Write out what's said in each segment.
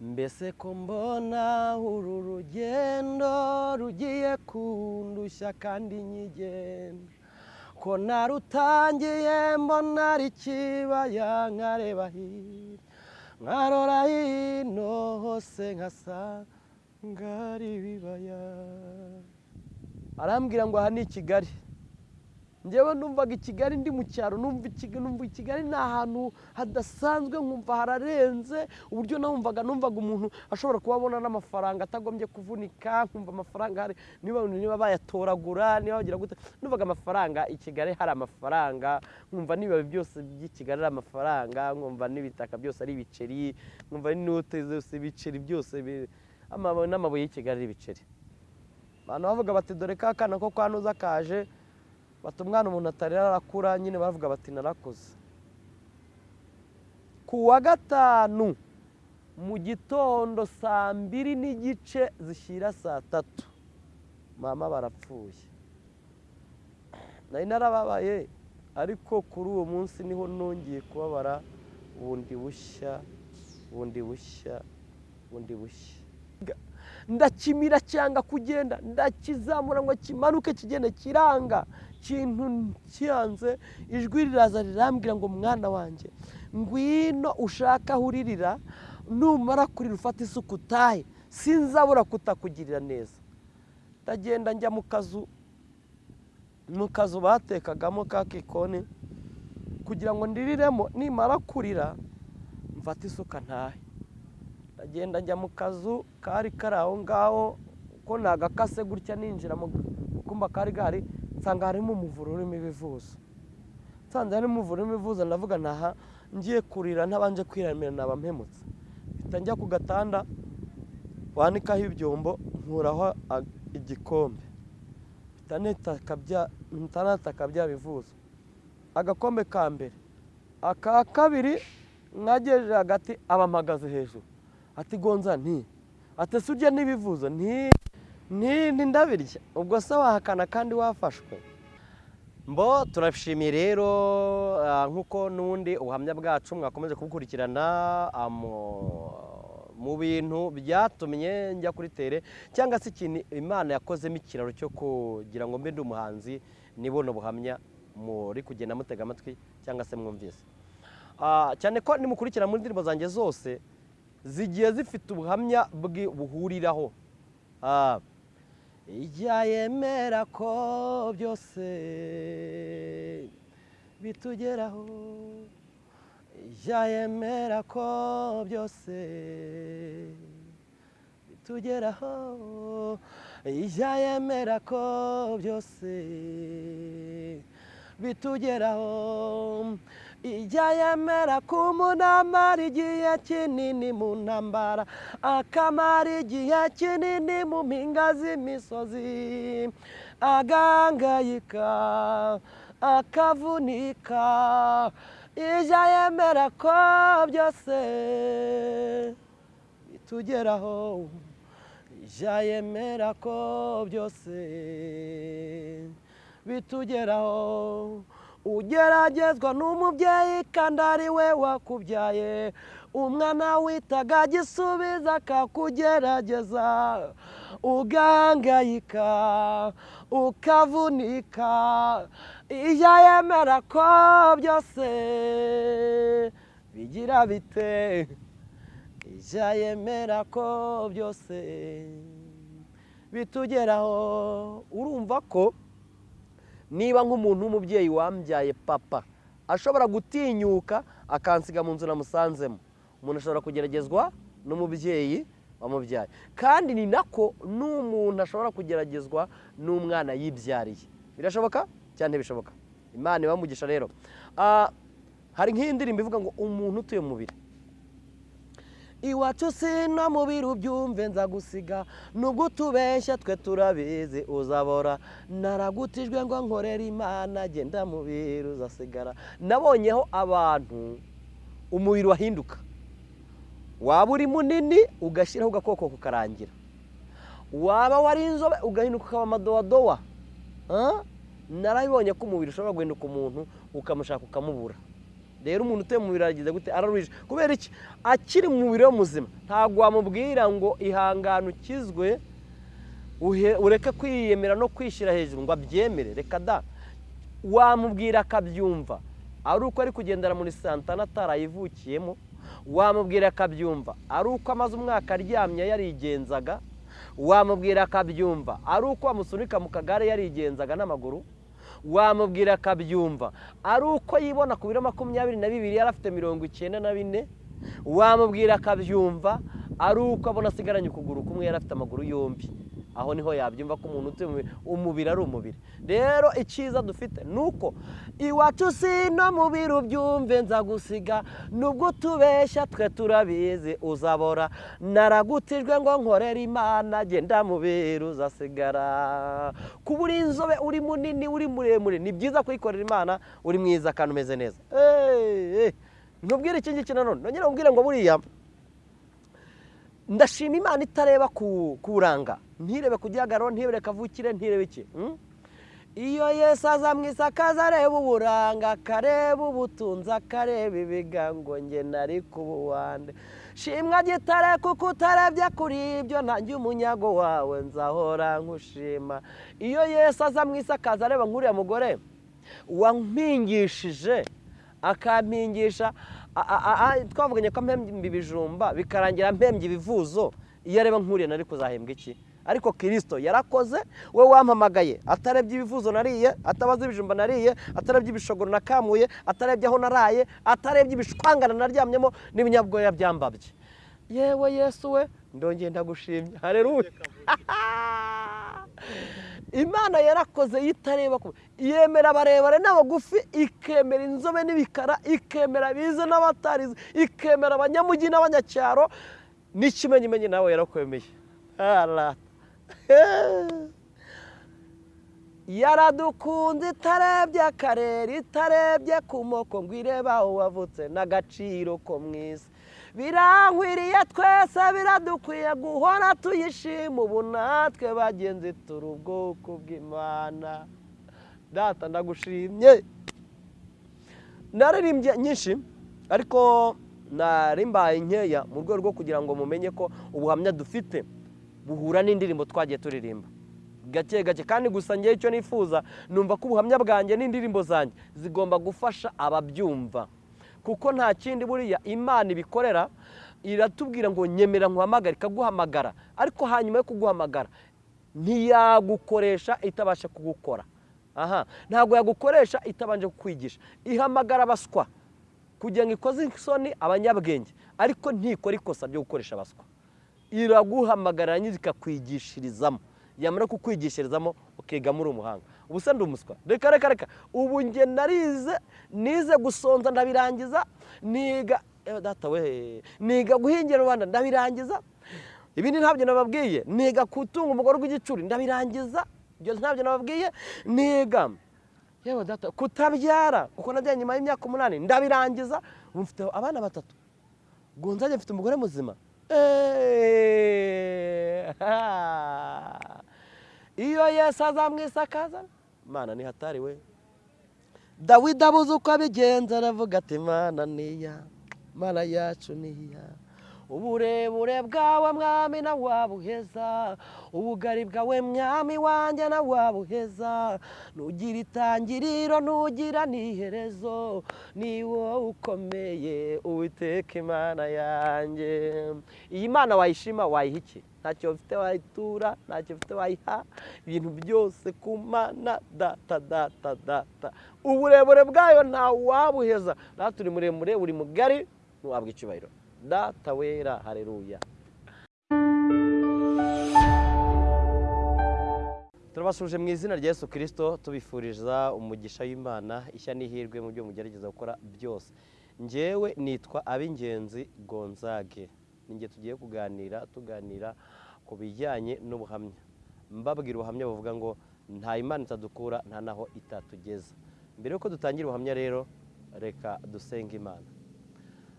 mbese ko mbona uru rugendo rugiye kundushya kandi nyigenda. Ko narutangiye mbona ari kibaya nkareba hirya nkarora hino hose nkasanga ari ibibaya. Arambwira ngo aha ni i kigali. Ngewe numvaga i kigali ndi mu cyaro numva i kigali ni ahantu hadasanzwe nkumva hararenze uburyo numvaga numvaga umuntu ashobora kuba abona n'amafaranga atagombye kuvunika nkumva amafaranga hari niba niba bayatoragura niba bagira gute. Numvaga amafaranga i kigali hari amafaranga nkumva n'ibibabi byose by'i kigali ari amafaranga nkumva n'ibitaka byose ari ibiceri nkumva n'inote zose ibiceri byose n'amabuye y'i kigali ari ibiceri. Abantu bavuga bati dore ka kana ko kwa kaje bati umwana umuntu atari arakura nyine baravuga bati narakuze ku wa gatanu mu gitondo saa mbiri n'igice zishyira saa tatu mama barapfuye. Nari narababaye ariko kuri uwo munsi ni ho nongeye kubabara bundi bushya bundi bushya bundi bushya. Ndakimira cyanga kugenda ndakizamura ngo kimanuke kigende kiranga. Kintu cyanze ijwi riraza rirambwira ngo mwana wanjye ngwino ushaka aho uririra numara kurira ufata isuku utahe sinzabura kutakugirira neza. Ndagenda njya mu kazu mu kazu batekagamo ka kikoni kugira ngo ndiriremo nimara kurira mfate isuka ntahe. Ndagenda njya mu kazu kari kari aho ngaho ko nagakase gutya ninjira mu kumba kari gahari nsanga harimo umuvure urimo ibivuzo nsanze harimo umuvure urimo ibivuzo ndavuga naha ngiye kurira ntabanje kwiramira naba mpemutse. Mpita njya ku gatanda wanikaho ibyombo nkuraho igikombe. Mpita bya bivuzo. Agakombe ka mbere. Aka kabiri mwagejeje hagati aba mpagaze hejuru. Ati gonza nti atese urya n'ibivuzo nti ndabirya. Ubwo se wahakana kandi wafashwe? Mbo turashimiye rero nk'uko n'ubundi ubuhamya bwacu mwakomeje kubukurikirana mu bintu byatumye njya kuri tere cyangwa se ikintu imana yakozemo ikiraro cyo kugira ngo mbe ndi umuhanzi nibona ubuhamya muri kugenda mutega amatwi cyangwa se mwumvise. Cyane ko nimukurikira muri ndirimbo zanjye zose zigiye zifite ubuhamya buhuriraho ijya yemera ko byose bitugeraho. Ijya yemera ko byose bitugeraho. Ijya yemera ko byose bitugeraho. Ijya yemera ko umuntu amara igihe kinini mu ntambara akamara igihe kinini mu mpinga z'imisozi agangayika akavunika. Ijya yemera ko byose bitugeraho ijya yemera ko byose bitugeraho. Ugeragezwa n'umubyeyi kandi ari we wakubyaye. Umwana witaga agisubiza akakugerageza. Ugangayika ukavunika. Iyo yemera ko byose bigira bite? Iyo yemera ko byose bitugeraho urumva ko niba nk'umuntu w'umubyeyi wambyaye papa ashobora gutinyuka akansiga mu nzu namusanzemo umuntu ashobora kugeragezwa n'umubyeyi wamubyaye. Kandi ni nako n'umuntu ashobora kugeragezwa n'umwana yibyariye. Birashoboka? Cyane bishoboka. Imana ibamugisha rero. Hari nk'iyi ndirimbo ivuga ngo umuntu utuye mu iwacu sino mubiri ubyumve nzagusiga. Nubwo utubeshya twe turabizi uzabora. Naragutijwe ngo nkorere imana genda mubiri uzasigara. Nabonyeho abantu umubiri wahinduka. Waba uri munini ugashyiraho agakoko kukarangira. Waba wari inzobe ugahinduka ukaba amadowadowa narabibonye ko umubiri ushobora guhinduka umuntu ukamushaka ukamubura. Rero umuntu utuye mu mubiri aragize gute araruhije kubera iki? Akiri mu mubiri muzima. Ntabwo wamubwira ngo ihangane ukizwe ureke kwiyemera no kwishyira hejuru ngo abyemere. Reka da. Wamubwira akabyumva. Ari uko ari kugendera muri santana atarayivukiyemo. Wamubwira akabyumva. Ari uko amaze umwaka aryamye yarigenzaga. Wamubwira akabyumva. Ari uko wamusunika mu kagare yarigenzaga n'amaguru. Wamubwira akabyumva. Ari uko yibona ku biro makumyabiri na bibiri yari afite mirongo icyenda na bine wamubwira akabyumva ari uko abona asigaranye ukuguru kumwe yari afite amaguru yombi. Aho ni ho yabyumva ko umuntu utuye mu mubiri umubiri ari umubiri. Rero icyiza dufite ni uko iwacu si no mubiri ubyumve nzagusiga nubwo utubeshya twe turabizi uzabora. Naragutijwe ngo nkorere imana genda mubiri uzasigara. Kuba uri inzobe uri munini uri muremure ni byiza kuyikorera imana uri mwiza kandi umeze neza. Eh, eh. nkubwire iki ngiki nanone? Nongere nkubwire ngo buriya ndashima imana itareba ku buranga ntirebe ku gihagararo ntirebe kavukire ntirebe iki? Mm? iyo yesu aza mu isakaza areba uburanga akareba ubutunzi akareba ibigango nge nari kubuwande shimwa gitare kuko utarebye kuri ibyo ntange umunyago wawe nzahora nkushima. Iyo yesu aza mu isakaza areba nk'uriya mugore wampingishije akampingisha twavuganye ko mpembye ibijumba bikarangira mpembye ibivuzo iyo areba nk'uriya nari kuzahembwa iki? Ariko kirisito yarakoze we wampamagaye. Atarebye ibivuzo nariye atabaza ibijumba nariye atarebye ibishogoro nakamuye atarebye aho naraye atarebye ibishwangana naryamyemo n'ibinyabwoya byambabye. Yewe yesu we ndongeye ndagushimye. Hareruye imana yarakoze yitareba ku yemera abarebare n'abagufi ikemera inzobe n'ibikara ikemera abize n'abatarize ikemera abanyamujyi n'abanyacyaro n'ikimenyimenyi nawe yarakwemeye. yaradukunze itarebye akarere itarebye ku moko ngo irebe aho wavutse n'agaciro ko isi birankwiriye twese biradukwiye guhora tuyishima ubu natwe bagenzi turi ubwoko bw'imana. Data ndagushimye. Naririmbye nyinshi ariko narimbaye nkeya mu rwego rwo kugira ngo mumenye ko ubuhamya dufite buhura n'indirimbo twagiye turirimba. Gake gake kandi gusa ngewe icyo nifuza numva ko ubuhamya bwanjye n'indirimbo zanjye zigomba gufasha ababyumva. Kuko nta kindi buriya imana ibikorera iratubwira ngo nyemera nkuhamagare ikaguhamagara ariko hanyuma yo kuguhamagara ntiyagukoresha itabasha kugukora. Aha ntabwo yagukoresha itabanje kukwigisha. Ihamagara abaswa. Kugira ngo ikoze isoni abanyabwenge. Ariko ntikora ikosa ryo gukoresha abaswa. Iraguhamagarira nyine ikakwigishirizamo yamara kukwigishirizamo ukigamo uri umuhanga. Ubu se ndi umuswa. Reka reka reka. Ubu nge narize nize gusonza ndabirangiza niga ewe data we niga guhingira rubanda ndabirangiza. Ibindi ntabyo nababwiye. Niga gutunga umugore w'igicuri ndabirangiza. Ibyo ntabyo nababwiye. Niga yewe data kutabyara kuko najyanye nyuma y'imyaka umunani ndabirangiza. Mfite abana batatu. Gonzage mfite umugore muzima. Eh. iyo yesu azamwisakaza mana ni hatari we. Dawidi abuze uko abigenza aravuga ati mana niya mana yacu niya. Uburebure bwawe mwami na wabuheza ubugari bwawe mwami wanjye na wabuheza nugira itangiriro nugira n'iherezo. Ni wowe ukomeye uwiteka imana yanjye. Iyi mana wayishima wayiha iki? Ntacyo ufite wayitura ntacyo ufite wayiha? Ibintu byose ku mana data data data uburebure bwayo nta wabuheza data uri muremure uri mugari ntiwabwa icyubahiro. Data wera hareruya turabasuje mu izina rya Yesu kirisito tubifuriza umugisha w'imana ishya n'ihirwe mu byo mugerageza gukora byose. Ngewe nitwa ab'ingenzi gonzage. Ninjye tugiye kuganira tuganira ku bijyanye n'ubuhamya. Mbabwira ubuhamya buvuga ngo nta imana itadukura nta naho itatugeza. Mbere y'uko dutangira ubuhamya rero reka dusenge imana.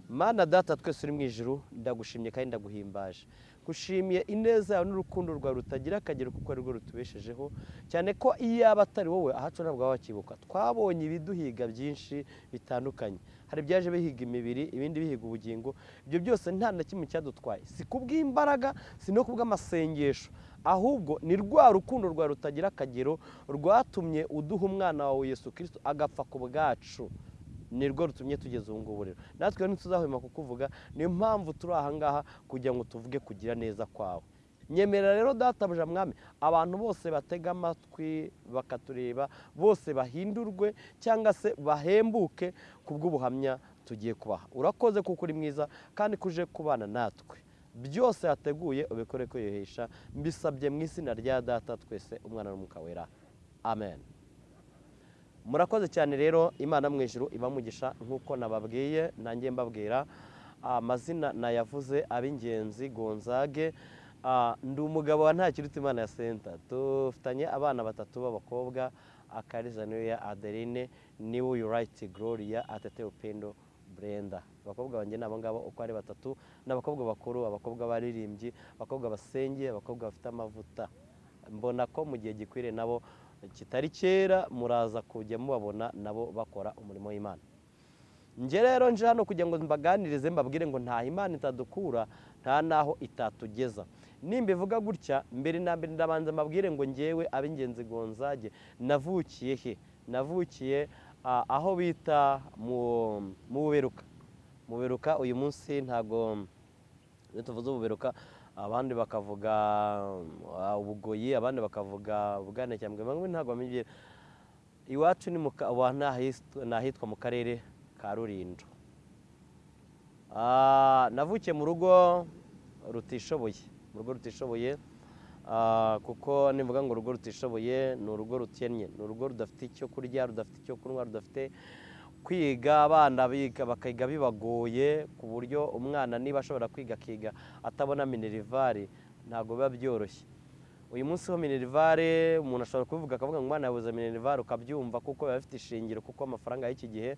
Mana data twese uri mu ijuru ndagushimye kandi ndaguhimbaje. Gushimiye ineza yawe n'urukundo rwawe rutagira akagero kuko ari rwo rutubeshejeho. Cyane ko iyo yaba atari wowe ahacu ntabwo waba wakibuka twabonye ibiduhiga byinshi bitandukanye. Hari ibyaje bihiga imibiri ibindi bihiga ubugingo. Ibyo byose nta na kimwe cyadutwaye. Si kubw'imbaraga si no kubw'amasengesho. Ahubwo ni rwa rukundo rwawe rutagira akagero rwatumye uduha umwana wawe Yesu kirisito agapfa ku bwacu. Ni rwo rutumye tugeze ubu ngubu rero. Natwe ntituzahwema kukuvuga niyo mpamvu turi aha ngaha kugira ngo tuvuge kugira neza kwawe. Nyemerera rero databuja mwami abantu bose batega amatwi bakatureba bose bahindurwe cyangwa se bahembuke ku bw'ubuhamya tugiye kubaha. Urakoze kuko uri mwiza kandi kuje kubana natwe. Byose hateguye ubikore kwiyuhisha mbisabye mu izina rya data twese umwana n'umwuka wera. Amen. Murakoze cyane rero imana mu ijuru ibamugisha nk'uko nababwiye nanjye mbabwira. Amazina nayavuze ab'ingenzi gonzage. Ndi umugabo wa ntakiruta imana ya senta. Dufitanye abana batatu b'abakobwa akariza niyo ya adeline ni we uyu rayiti gloria atete upendo brenda. Abakobwa banjye ni abo ngabo uko ari batatu ni abakobwa bakuru abakobwa baririmbyi abakobwa basengeye abakobwa bafite amavuta. Mbona ko mu gihe gikwiriye nabo kitari kera muraza kujya mubabona nabo bakora umurimo w'imana. Njye rero nje hano kugira ngo mbaganirize mbabwire ngo nta imana itadukura nta n'aho itatugeza. Nimba ivuga gutya mbere na mbere ndabanza mbabwire ngo ngewe ab'ingenzi gonzage navukiye he? Navukiye aho bita mu buberuka. Mu buberuka uyu munsi ntabwo tuvuze ububeruka abandi bakavuga ubugoyi abandi bakavuga ubwanecyambwe bamwe ntabwo bamenye iwacu ni ahitwa mu karere ka rurindo navukiye mu rugo rutishoboye mu rugo rutishoboye kuko nivuga ngo urugo rutishoboye ni urugo rukennye ni urugo rudafite icyo kurya rudafite icyo kunywa rudafite kwiga abana bakiga bibagoye ku buryo umwana niba ashobora kwiga akiga atabona minerivare ntabwo biba byoroshye. Uyu munsi ho minerivare umuntu ashobora kubivuga akavuga ngo umwana yabuze minerivare ukabyumva kuko biba bifite ishingiro kuko amafaranga y'iki gihe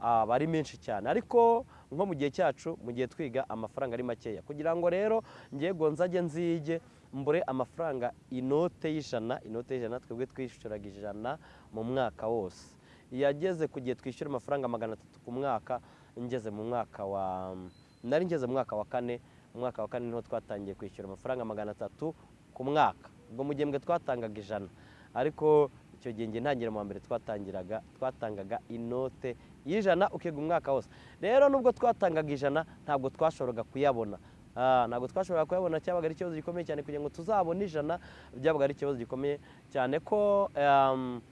aba ari menshi cyane. Ariko nko mu gihe cyacu mu gihe twiga amafaranga ari makeya. Kugira ngo rero ngiye nzajye nzige mbure amafaranga inote y'ijana inote y'ijana twebwe twishyuraga ijana mu mwaka wose. Yageze ku gihe twishyura amafaranga magana atatu ku mwaka ngeze mu mwaka wa nari ngeze mu mwaka wa kane mu mwaka wa kane ni ho twatangiye kwishyura amafaranga magana atatu ku mwaka. Ubwo mu gihembwe twatangaga ijana. Ariko icyo gihe nge ntangira mu mbere twatangiraga twatangaga inote y'ijana ukiga umwaka wose. Rero nubwo twatangaga ijana ntabwo twashoboraga kuyabona. Ntabwo twashoboraga kuyabona cyabaga ari ikibazo gikomeye cyane kugira ngo tuzabone ijana byabaga ari ikibazo gikomeye cyane ko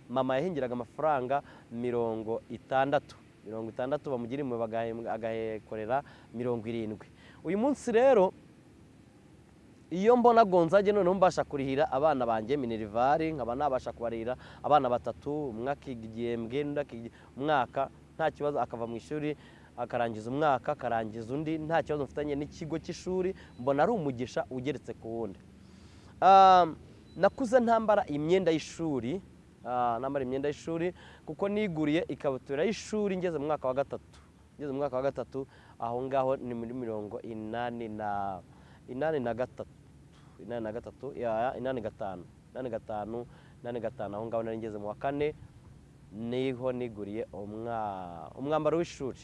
mama yahingiraga amafaranga mirongo itandatu. Mirongo itandatu bamugira imwe agahekorera mirongo irindwi. Uyu munsi rero iyo mbona gonzage noneho mbasha kurihira abana banjye minerivare nkaba nabasha kubarira abana batatu umwe akiga igihembwe undi umwaka nta kibazo akava mu ishuri akarangiza umwaka akarangiza undi nta kibazo mfitanye n'ikigo cy'ishuri mbona ari umugisha ugeretse ku wundi. Nakuze ntambara imyenda y'ishuri nambara imyenda y'ishuri kuko niguriye ikabutura y'ishuri ngeze mu mwaka wa gatatu. Ngeze mu mwaka wa gatatu aho ngaho ni muri mirongo inani na inani na gatatu. Inani na gatatu inani gatanu. Inani gatanu inani gatanu. Aho ngaho nari ngeze mu wa kane ni ho niguriye umwambaro w'ishuri.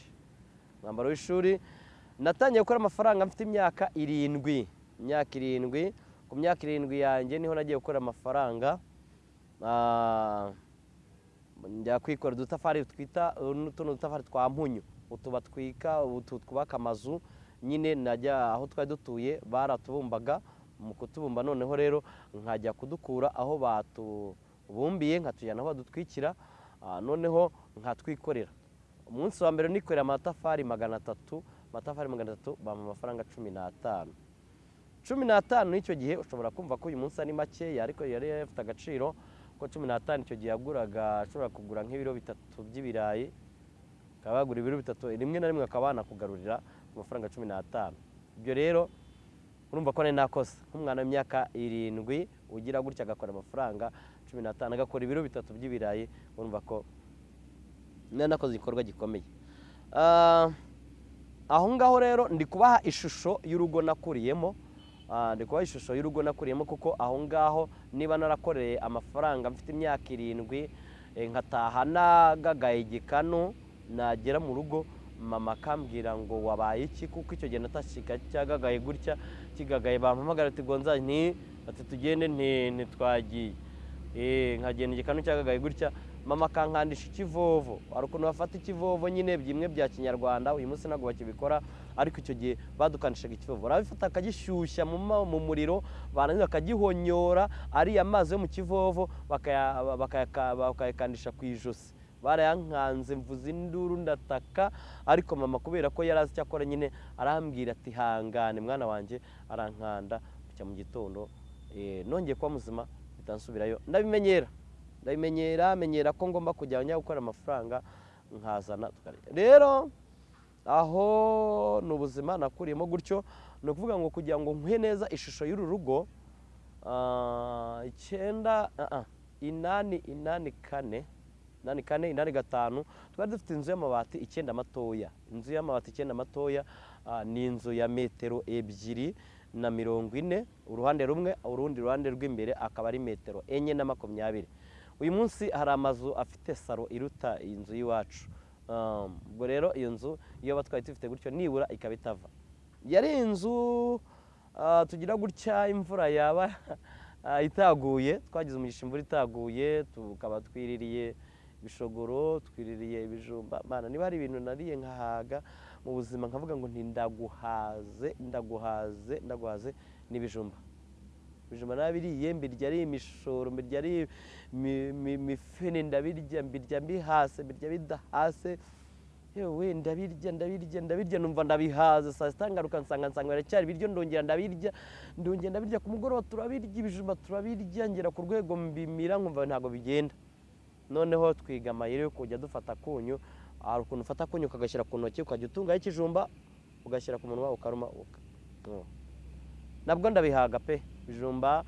Umwambaro w'ishuri. Natangiye gukora amafaranga mfite imyaka irindwi. Imyaka irindwi. Ku myaka irindwi yanjye ni ho nagiye gukora amafaranga. Njya kwikora udutafari twita tuno dutafari twa mpunyu. Utu batwika utu twubaka amazu. Nyine najya aho twari dutuye baratubumbaga. Mu kutubumba noneho rero nkajya kudukura aho batubumbiye nkatujyana aho badutwikira. Noneho nkatwikorera. Umunsi wa mbere nikorera amatafari magana atatu amatafari magana atatu bampa amafaranga cumi n'atanu. Cumi n'atanu n'icyo gihe ushobora kumva ko uyu munsi ari makeya ariko yari afite agaciro ko cumi n'atanu icyo gihe yaguraga ashobora kugura nk'ibiro bitatu by'ibirayi akaba yagura ibiro bitatu rimwe na rimwe akaba yanakugarurira amafaranga cumi n'atanu. Ibyo rero urumva ko nakoze nk'umwana w'imyaka irindwi ugira gutya agakora amafaranga cumi n'atanu agakora ibiro bitatu by'ibirayi urumva ko nari nakoze igikorwa gikomeye. Aho ngaho rero ndi kubaha ishusho y'urugo nakuriyemo. Ndi kubaha ishusho y'urugo nakuriyemo kuko aho ngaho niba narakoreye amafaranga mfite imyaka irindwi nkataha nagagaye igikanu nagera mu rugo mama akambwira ngo wabaye iki kuko icyo gihe natashika cyagagaye gutya kigagaye bampamagara ati gonza nti ati tugende nti ntitwagiye. Eh, nkagenda igikanu cyagagaye gutya mama akankandisha ikivovo. Hari ukuntu bafata ikivovo nyine bimwe bya kinyarwanda uyu munsi ntabwo bakibikora ariko icyo gihe badukandishaga ikivovo. Barabifata akagishyushya mu muriro barangiza bakagihonyora ariya mazi yo mu kivovo bakaya- bakayaka- bakayakandisha ku ijosi. Barayankanze mvuza induru ndataka ariko mama kubera ko yari azi icyo akora nyine arambwira ati hangane mwana wanjye arankanda mu gitondo eh, nongeye kuba muzima nsubirayo ndabimenyera. Ndabimenyera menyera ko ngomba kujya njya gukora amafaranga nkazana rero aho ni ubuzima nakuriyemo gutyo ni ukuvuga ngo kugira ngo nkuhe neza ishusho y'uru rugo ah, icyenda ah, ah, inani inani kane inani kane inani gatanu twari dufite inzu y'amabati icyenda matoya. Inzu y'amabati icyenda matoya ni inzu ya metero ebyiri na mirongo ine uruhande rumwe urundi ruhande rw'imbere akaba ari metero enye na makumyabiri. Uyu munsi hari amazu afite saro iruta iyi nzu y'iwacu. Um, ubwo rero iyo nzu iyo batwaye dufite gutyo nibura ikaba itava. Yari inzu ah, tugira gutya imvura yaba ah, itaguye twagize umugisha imvura itaguye tukaba twiririye ibishogoro twiririye ibijumba. Niba hari ibintu nariye nkahaga mu buzima nkavuga ngo nti ndaguhaze ndaguhaze ndaguhaze n'ibijumba. Ibijumba nabiriye mbirya ari imishoro mbirya ari mi- mi- mifene ndabirya mbirya mbihase mbirya bidahase yewe ndabirya ndabirya ndabirya numva ndabihaze. Saa sita ngaruka nsanga nsanga biracyari ibiryo ndongera ndabirya ndongera ndabirya ku mugoroba turabirya ibijumba turabirya ngera ku rwego mbimira nkumva ntabwo bigenda. Noneho twiga amayeri yo kujya dufata akunyu hari ukuntu ufata akunyu ukagashyira ku ntoki ukajya utungaho ikijumba ugashyira ku munwa ukaruma uka- nabwo ndabihaga pe. Ibijumba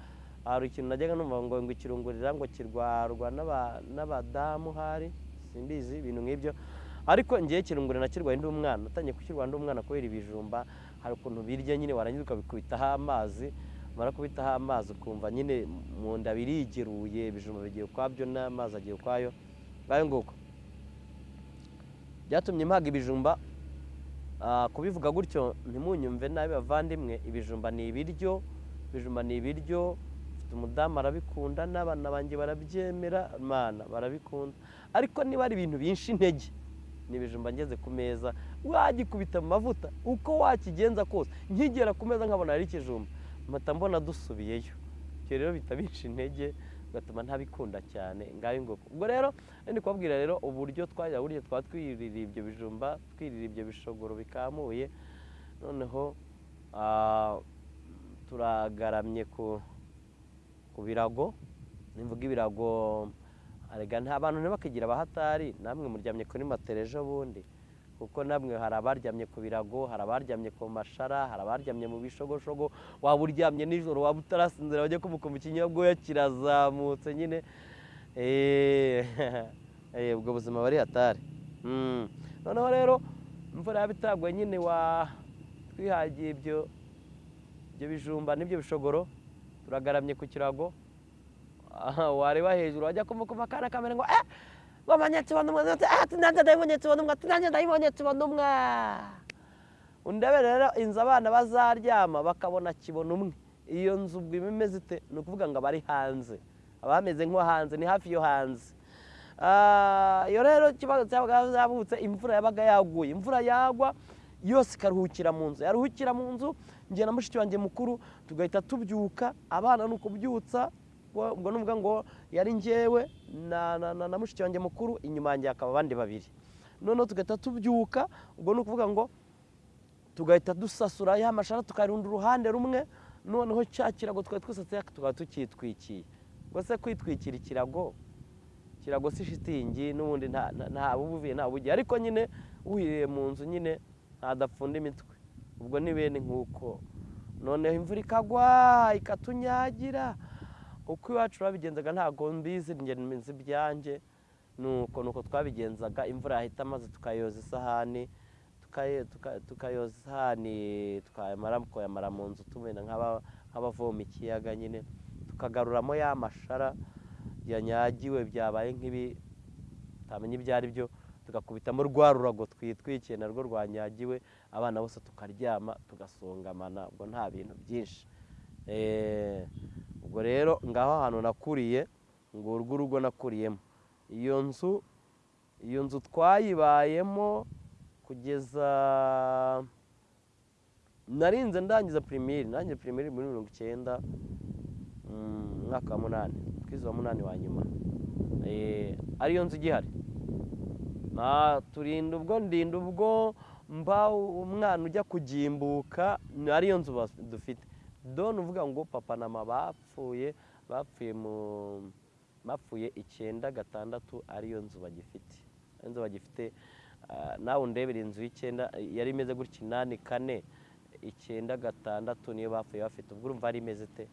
hari ikintu najyaga numva ngo ngo ikirungurira ngo kirwarwa n'aba- n'abadamu hari simbizi ibintu nk'ibyo. Ariko ngiye ikirungurira nakirwaye ndi umwana natangiye kukirwara ndi umwana kubera ibijumba hari ukuntu birya nyine warangiza ukabikubitaho amazi mara kubitaho amazi ukumva nyine mu nda birigeruye ibijumba bigiye ukwabyo n'amazi agiye ukwayo. Ngayo nguko. Byatumye mpaga ibijumba Ah, kubivuga gutyo ntimunyumve nabi bavandimwe ibijumba ni ibiryo ibijumba ni ibiryo mfite umudamu arabikunda n'abana banjye barabyemera mana barabikunda. Ariko niba ari ibintu binshi intege ni ibijumba ngeze ku meza wagikubita mu mavuta uko wakigenza kose nkigera ku meza nkabona ari ikijumba. Mpita mbona dusubiyeyo. Ibyo rero bita binshi intege bigatuma ntabikunda cyane ngayo nguko. Ubwo rero ndi kubabwira rero uburyo twajya burya twaba twirira ibyo bijumba twirira ibyo bishogoro bikamuye. Noneho ah, turagaramye ku birago. Nimvuga ibirago nta bantu ntibakigira abahatari. Namwe muryamye kuri matera ejo bundi kuko namwe hari abaryamye ku birago hari abaryamye ku mashara hari abaryamye mu bishogoshogo. Waba uryamye nijoro waba utarasinzira wajya kumukumva ikinyabwoya kirazamutse nyine. Eh, eh, ubwo buzima bari hatari. Mm. noneho rero imvura yaba itaguye nyine wa twihagiye ibyo ibyo bijumba n'ibyo bishogoro turagaramye ku kirago. Wareba hejuru wajya kumukuma akana kamera ngo eh wamanyetse banumwe ati nanjye ndayibonyetse banumwe ati nanjye ndayibonyetse banumwe undebe rero inzu abana bazaryama bakabona kibona umwe. Iyo nzu ubwo iba imeze ite? Ni ukuvuga ngo abari hanze. Abameze nko hanze ni hafi yo hanze. Ah, iyo rero ikibazo cyabaga cyavutse imvura yabaga yaguye. Imvura yagwa yose ikaruhukira mu nzu. Yaruhukira mu nzu njye na mushiki wanjye mukuru tugahita tubyuka abana ni ukubyutsa ubwo ni ngo yari njyewe na, mushiki wanjye mukuru inyuma yanjye hakaba abandi babiri. Noneho tugahita tubyuka ubwo ni ukuvuga ngo tugahita dusasura ya mashara tukarunda uruhande rumwe noneho cya kirago twari twasatse tukaba tukitwikiye ubwo se kwitwikira ikirago? Ikirago si shitingi n'ubundi nta bubuviye nta bugiye. Ariko nyine uhiriye mu nzu nyine ntadapfunda imitwe. Ubwo ni bene nk'uko. Noneho imvura ikagwa ikatunyagira uko iwacu babigenzaga ntabwo mbizi nzi ibyanjye. Nuko nuko twabigenzaga imvura yahita maze tukayoza isahani tukayoza isahani tukayamara mu nzu tumena nk'aba- nk'abavoma ikiyaga nyine. Tukagaruramo ya mashara yanyagiwe byabaye nk'ibi utamenya ibyo ari byo tugakubitamo rwa rurago twitwikiye narwo rwanyagiwe. Abana bose tukaryama tugasongamana ubwo nta bintu byinshi. Eh, ubwo rero ngaho ahantu nakuriye ngo urwo urugo nakuriyemo. Iyo nzu iyo nzu twayibayemo kugeza narinze ndangiza pirimeri ndangiza pirimeri muri mirongo icyenda mm, umwaka wa munani twize wa munani wa nyuma. Eh, ariyo nzu igihari. Turinda ubwo ndinda ubwo mba umwana ujya kugimbuka ariyo nzu dufite. Done uvuga ngo papa na mama bapfuye bapfuye mu bapfuye icyenda gatandatu ariyo nzu bagifite. Ariyo nzu bagifite ah, nawe undebera inzu y'icyenda yari imeze gutya inani kane icyenda gatandatu niyo bapfuye bafite. Ubwo urumva yari imeze te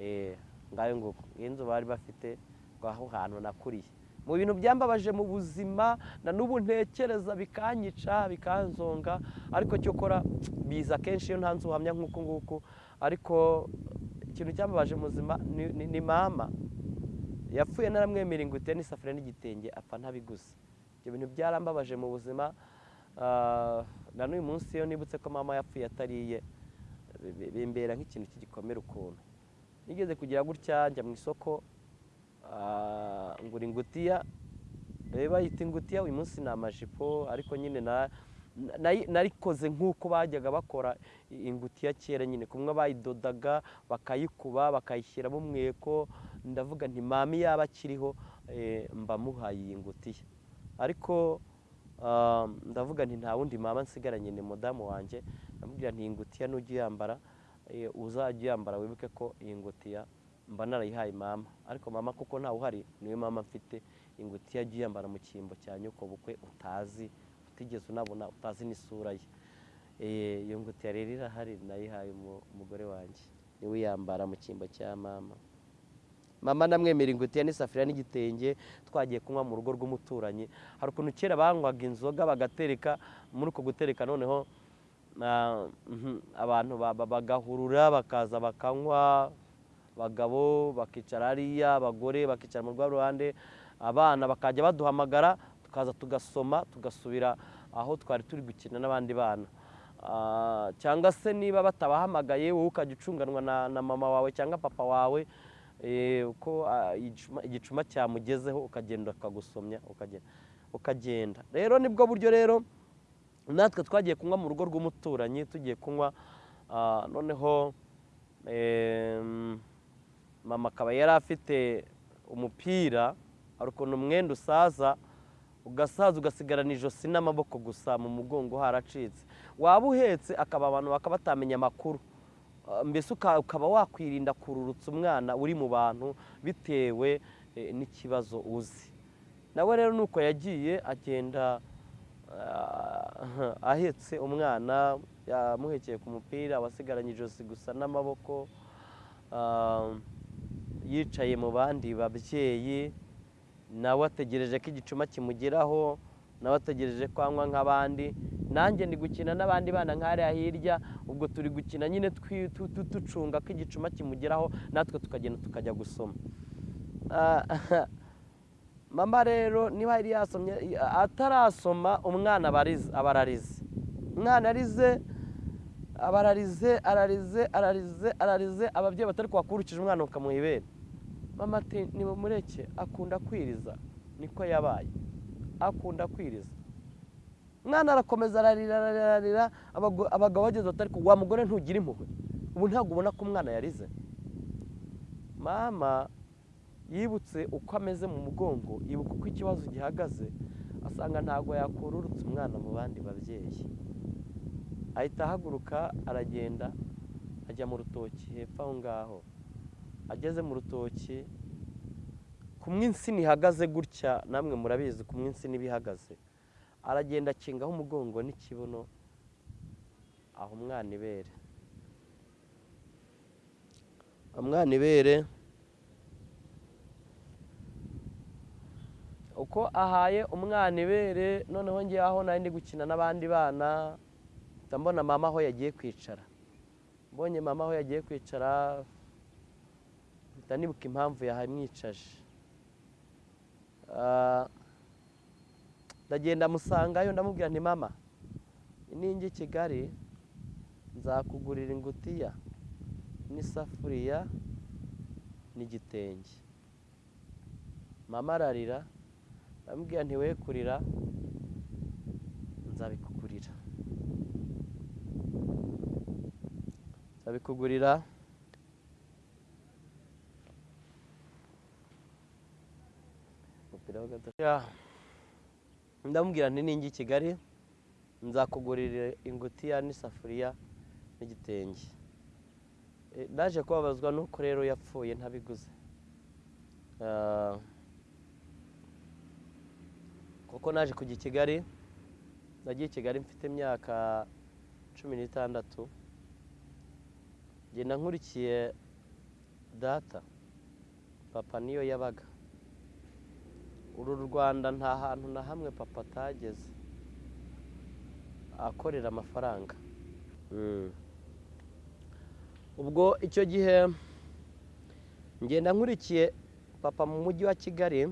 Eh, ngayo nguko. Iyi nzu bari bafite aho hantu nakuriye. Mu bintu byambabaje mu buzima na n'ubu ntekereza bikanyica bikanzonga ariko cyokora biza kenshi iyo nta nzu uhamya nk'uku nguku ariko ikintu cyambabaje mu buzima ni- mama. Yapfuye naramwemera ingutiya n'isafuriya n'igitenge apfa ntabiguze. Ibyo bintu byarambabaje mu buzima ah, na n'uyu munsi iyo nibutse ko mama yapfuye atariye bi- bi- bimbera nk'ikintu cy'igikomere ukuntu. Nigeze kugira gutya njya mu isoko ngura ingutiya eh, bayita ingutiya uyu munsi ni amajipo ariko nyine na- na- narikoze nk'uko bajyaga bakora ingutiya kera nyine. Kumwe bayidodaga bakayikuba bakayishyiramo umweko ndavuga nti mami yaba akiriho eh, mba muhaye iyi ngutiya. Ariko ah, ndavuga nti nta wundi mama nsigaranye ni mudamu wanjye. Ndamubwira nti iyi ngutiya nujya uyambara eh, uzajya uyambara wibuke ko iyi ngutiya mba narayihaye mama. Ariko mama kuko ntawe uhari ni we mama mfite ingutiya ajya uyambara mu cyimbo cya nyoko bukwe utazi utigeze unabona utazi n'isura ye. Eh, iyo ngutiya rero irahari nayihaye umu- umugore wanjye. Niwe uyambara mu cyimbo cya mama. Mama namwemera ingutiya n'isafuriya n'igitenge twagiye kunywa mu rugo rw'umuturanyi. Hari ukuntu kera banywaga inzoga bagatereka muri uko gutereka noneho ah, mhm, abantu ba- ba- bagahurura bakaza bakanywa abagabo bakicara hariya abagore bakicara mu rwa ruhande abana bakajya baduhamagara tukaza tugasoma tugasubira aho twari turi gukina n'abandi bana. Ah, cyangwa se niba batabahamagaye wowe ukajya ucunganwa na, mama wawe cyangwa papa wawe eh, uko ah, igicuma- cyamugezeho ukagenda ukagusomya ukagenda rero ni bwo buryo rero natwe twagiye kunywa mu rugo rw'umuturanyi tugiye kunywa ah, noneho mama akaba yari afite umupira hari ukuntu umwenda usaza ugasaza ugasigarana ijosi n'amaboko gusa mu mugongo haracitse. Waba uhetse akaba abantu bakaba batamenya amakuru. Ah, mbese uka- ukaba wakwirinda kururutsa umwana uri mu bantu bitewe eh, n'ikibazo uzi. Nawe rero nuko yagiye agenda ah, ahetse umwana yamuhekeye ku mupira wasigaranye ijosi gusa n'amaboko ah, yicaye mu bandi babyeyi nawe ategereje ko igicuma kimugeraho nawe ategereje ko anywa nk'abandi. Nanjye ndi gukina n'abandi bana nk'ariya hirya ubwo turi gukina nyine ducunga ko igicuma kimugeraho natwe tukagenda tukajya gusoma. Ah, mama rero niba yari yasomye atarasoma umwana aba ararize umwana arize aba ararize ararize ararize ararize ababyeyi batari kubakurikije umwana ukamuha ibere. Mama ati nimumureke. Akunda kwiriza. Niko yabaye. Akunda kwiriza. Umwana arakomeza ararira ararira abagabo bageze batari wa mugore ntugira impuhwe. Ubu ntabwo ubona ko umwana yarize. Mama yibutse uko ameze mu mugongo yibuka uko ikibazo gihagaze asanga ntabwo yakururutsa umwana mu bandi babyeyi. Ahita ahaguruka aragenda ajya mu rutoki hepfo aho ngaho. Ageze mu rutoki kumwe insina ihagaze gutya namwe murabizi kumwe insina iba ihagaze aragenda akingaho umugongo n'ikibuno aho umwana ibere. Umwana ibere uko ahaye umwana ibere noneho ngewe aho nari ndi gukina n'abandi bana mpita mbona mama aho yagiye kwicara. Mbonye mama aho yagiye kwicara mpita nibuka impamvu yahamwicaje Ah, ndagenda musangayo ndamubwira nti mama ninjye i kigali nzakugurira ingutiya n'isafuriya n'igitenge. Mama ararira ndamubwira nti we kurira nzabikugurira. Nzabikugurira umupira wa gatatu Ya. Ndamubwira nti ninjye i kigali nzakugurira ingutiya n'isafuriya n'igitenge. Eh, naje kubabazwa nuko rero yapfuye ntabiguze. Ah, kuko naje kujya i kigali nagiye i kigali mfite imyaka cumi n'itandatu ngenda nkurikiye data papa niyo yabaga. Uru rwanda nta hantu na hamwe papa atageze. Akorera amafaranga. Mm. ubwo icyo gihe ngenda nkurikiye papa mu mujyi wa kigali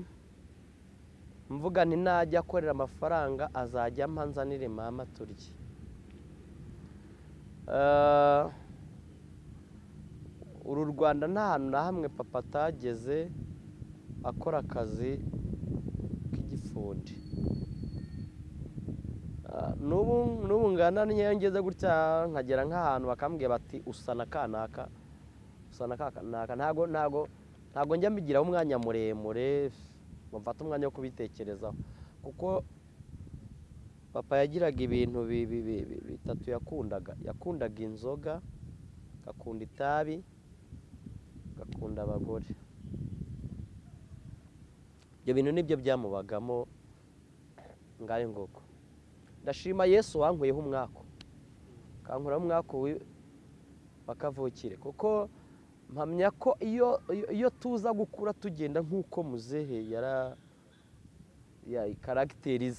mvuga nti najya akorera amafaranga azajya ampa nzanire mama turye. Eh, uru rwanda nta hantu na hamwe papa atageze akora akazi k'igifundi Ah, n'ubu ngana niyo ngeze gutya nkagera nk'ahantu bakambwira bati usa na kanaka usa na kanaka ntago ntago ntago njya mbigiraho umwanya muremure ngo mfate umwanya wo kubitekerezaho. Kuko papa yagiraga ibintu bi- bi- bi- bi- bitatu yakundaga. Yakundaga inzoga agakunda itabi agakunda abagore. Ibyo bintu ni byo byamubagamo ngayo nguko ndashima yesu wankuyeho umwaku kankuraho umwaku bakavukire. Kuko mpamya ko iyo iyo- tuza gukura tugenda nk'uko muzehe yara ya karagiteri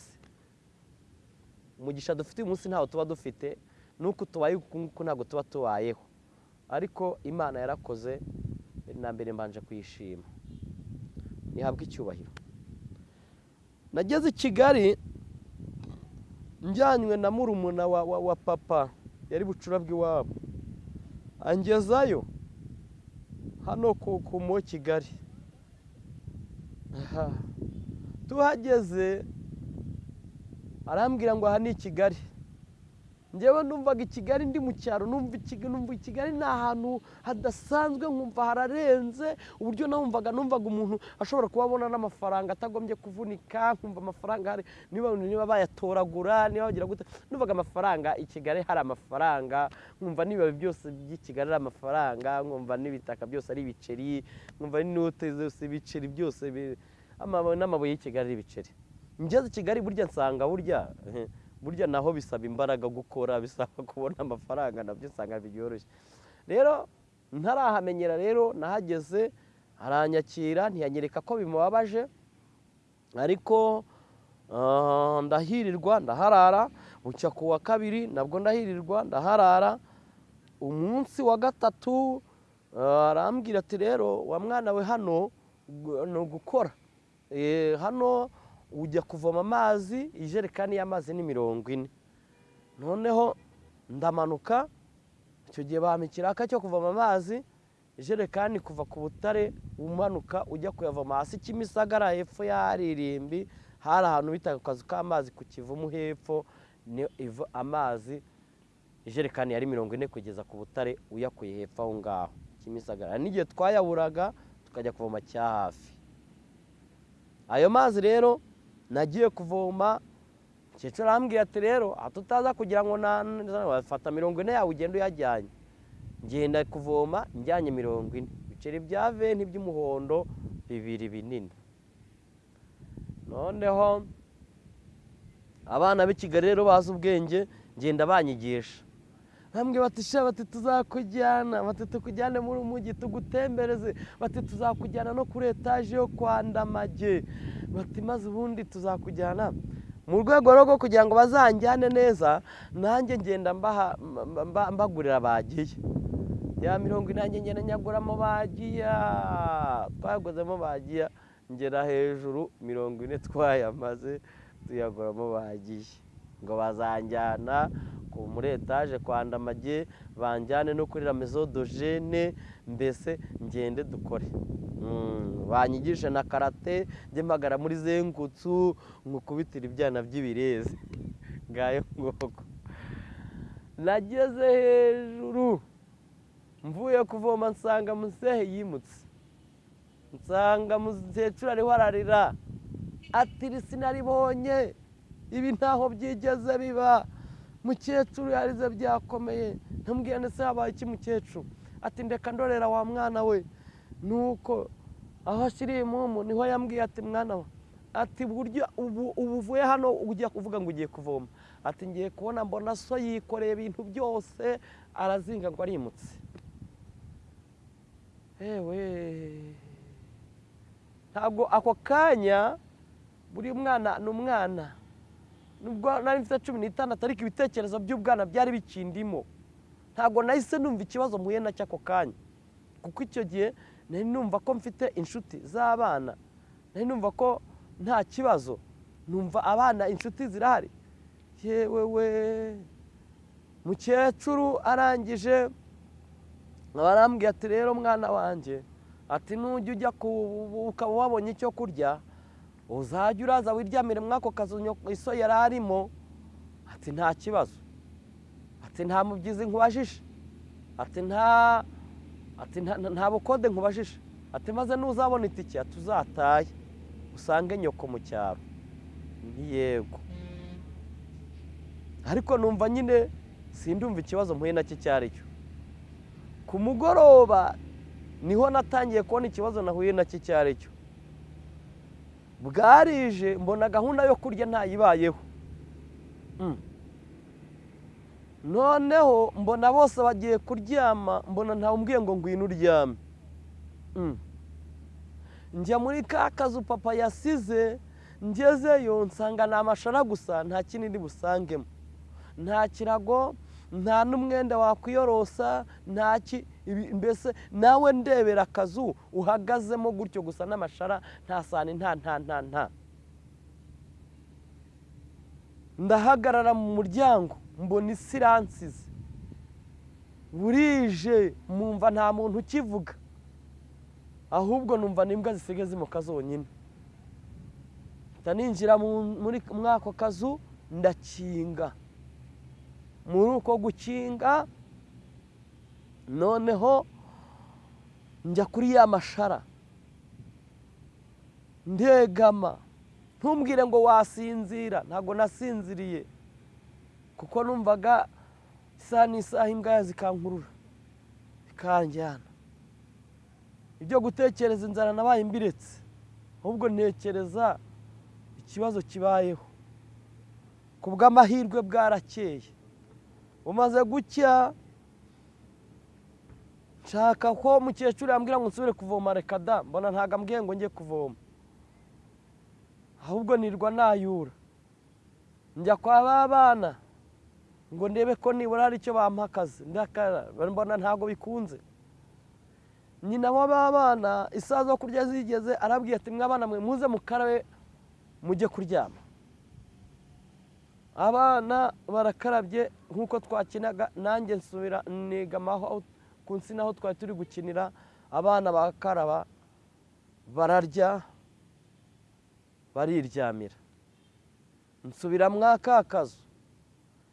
umugisha dufite uyu munsi ntawo tuba dufite nuko tubaye uku nguku ntabwo tuba tubayeho. Ariko imana yarakoze na mbere mbanje kuyishima. Ntihabwe icyubahiro. Nageze i kigali njyanywe na murumuna wa, papa yari bucura bw'iwabo angezayo hano ku, mo kigali. Tuhageze arambwira ngo aha ni kigali. Njyewe numvaga i kigali ndi mu cyaro numva i Kigali- ni ahantu hadasanzwe nkumva hararenze uburyo numvaga numvaga umuntu ashobora kuba abona n'amafaranga atagombye kuvunika nkumva amafaranga hari niba bayatoragura niba bagira gute numvaga amafaranga i kigali hari amafaranga nkumva n'ibibabi byose by'i kigali ari amafaranga nkumva n'ibitaka byose ari ibiceri nkumva n'inote zose ibiceri byose n'amabuye y'i kigali ari ibiceri. Ngeze i kigali burya nsanga burya burya naho bisaba imbaraga gukora bisaba kubona amafaranga na byo usanga byoroshye. Rero ntarahamenyera rero nahageze aranyakira ntiyanyereka ko bimubabaje ariko ah, ndahirirwa ndaharara bucya ku wa kabiri nabwo ndahirirwa ndaharara. Umunsi wa gatatu ah, arambwira ati rero wa mwana we hano ni ugukora. Eh, hano ujya kuvoma amazi ijerekani y'amazi ni mirongo ine. Noneho ndamanuka icyo gihe bampa ikiraka cyo kuvoma amazi ijerekani kuva ku butare umanuka ujya kuyavoma. Hasi kimisagara hepfo y'aharirimbi hari ahantu bita akazu k'amazi ku kivumu hepfo amazi. Ijerekani yari mirongo ine kugeza ku butare uyakuye hepfo aho ngaho. Kimisagara. N'igihe twayaburaga tukajya kuvoma cya hafi. Ayo mazi rero nagiye kuvoma umukecuru arambwira ati rero aha tutaza kugira ngo na- wafata mirongo ine yawe ugenda uyajyanye. Ngenda kuvoma njyanye mirongo ine. Ibiceri bya venti by'umuhondo bibiri binini. Noneho abana b'i kigali rero bazi ubwenge ngenda banyigisha. Bambwe bati sha bati tuzakujyana bati tukujyane muri mujyi tugutembereze bati tuzakujyana no kuri etaje yo kwa ndamage. Bati maze ubundi tuzakujyana mu rwego rwo kugira ngo bazanjyane neza nanjye ngenda mbagurira bagiye. Ya mirongo inani ngenda nyaguramo bagiya twaguzemo bagiya ngera hejuru mirongo ine twayamaze tuyaguramo bagiye. Ngo bazanjyana muri etaje kwa ndamage banjyane no kuri ramezodogene mbese ngende dukore. Mm, banyigishe na karate njye mpagara muri zengutsu nkukubitira ibyana by'ibirezi. Ngayo ngoko. Nageze hejuru mvuye kuvoma nsanga muzehe yimutse. Nsanga mukecuru ariho ararira. Ati "Iri sinaribonye. Ibi ntaho byigeze biba. Mukecuru yarize byakomeye ntamubwiye ndetse habaye iki mukecuru? Ati ndeka ndorera wa mwana we. Nuko aho ashyiriye imumu ni ho yambwiye ati mwana we. Ati buryo ubu uvuye hano ugiye kuvuga ngo ugiye kuvoma. Ati ngiye kubona mbona so yikoreye ibintu byose arazinga ngo arimutse. Ewe! Ntabwo ako kanya buri mwana ni umwana. Nubwo nari mfite cumi n'itandatu ariko ibitekerezo by'ubwana byari bikindimo ntabwo nahise numva ikibazo mpuye na cyo ako kanya. Kuko icyo gihe nari numva ko mfite inshuti z'abana nari numva ko nta kibazo numva abana inshuti zirahari. Yewe we mukecuru arangije barambwiye ati rero mwana wanjye ati nujya ujya ukaba wabonye icyo kurya uzajya uraza wiryamire muri ako kazu iso yari arimo ati nta kibazo. Ati nta mubyizi nkubajije. Ati nta ati nta bukode nkubajije. Ati maze nuzabona itike ati uzataye usange nyoko mu cyaro. Ntiyego ariko numva nyine sindumva ikibazo mpuye na cyo icyo ari cyo. Ku mugoroba ni ho natangiye kubona ikibazo nahuye na cyo icyo ari cyo. Bwarije mbona gahunda yo kurya ntayibayeho Mm. noneho mbona bose bagiye kuryama mbona ntawumbwiye ngo ngwino uryame Mm. njya muri ka kazu papa yasize ngezeyo nsanga ni amashara gusa nta kindi ndi busangemo nta kirago nta n'umwenda wakwiyorosa nta ki ibi- mbese nawe ndebera akazu uhagazemo gutyo gusa n'amashara nta sani nta nta nta nta. Ndahagarara mu muryango mbona isi iransize burije mwumva nta muntu ukivuga. Ahubwo numva n'imbwa zisigaye zimuka zonyine. Mpita ninjira mu- muri muri ako kazu ndakinga. Muri uko gukinga noneho njya kuri ya mashara. Ndegama. Ntumbwire ngo wasinzira. Ntabwo nasinziriye kuko numvaga isaha n'isaha imbwa zikankurura bikanjyana ibyo gutekereza inzara nabaye mbiretse ahubwo ntekereza ikibazo kibayeho. Ku bw'amahirwe bwarakeye. Bumaze gucya nshaka ko umukecuru yambwira ngo nsubire kuvoma reka da mbona ntabwo ambwiye ngo njye kuvoma. Ahubwo nirwa nayura. Njya kwa ba bana ngo ndebe ko nibura hari icyo bampa akazi ndakara mbona ntabwo bikunze. Nyina w'abana isaha zo kurya zigeze arabwiye ati mwabana mwe muze mukarabe mujye kuryama. Abana barakarabye nk'uko twakinaga nanjye nsubira nigamaho ku nsina aho twari turi gukinira abana bakaraba bararya bariryamira. Nsubira mwa ka kazu.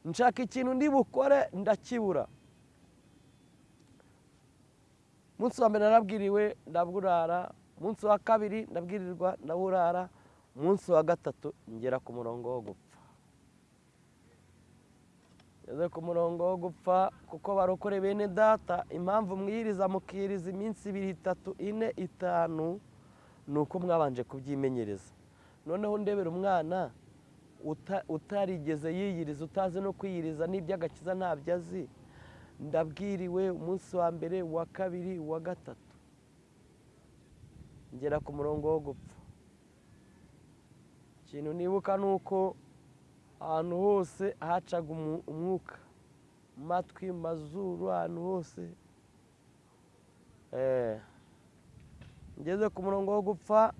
Nshaka ikintu ndi bukore ndakibura. Umunsi wa mbere narabwiriwe ndaburara. Umunsi wa kabiri ndabwirirwa ndaburara. Umunsi wa gatatu ngera ku murongo wo gupfa. Ngeze ku murongo wo gupfa kuko barokore bene data. Impamvu mwiriza mukiriza iminsi ibiri itatu ine itanu ni uko mwabanje kubyimenyereza. Noneho ndebera umwana uta- utarigeze yiyiriza utazi no kwiyiriza n'iby'agakiza ntabyo azi ndabwiriwe umunsi wa mbere uwa kabiri uwa gatatu. Ngera ku murongo wo gupfa. Ikintu nibuka ni uko ahantu hose hacaga umwuka. Mu matwi mu mazuru ahantu hose. Eh, ngeze ku murongo wo gupfa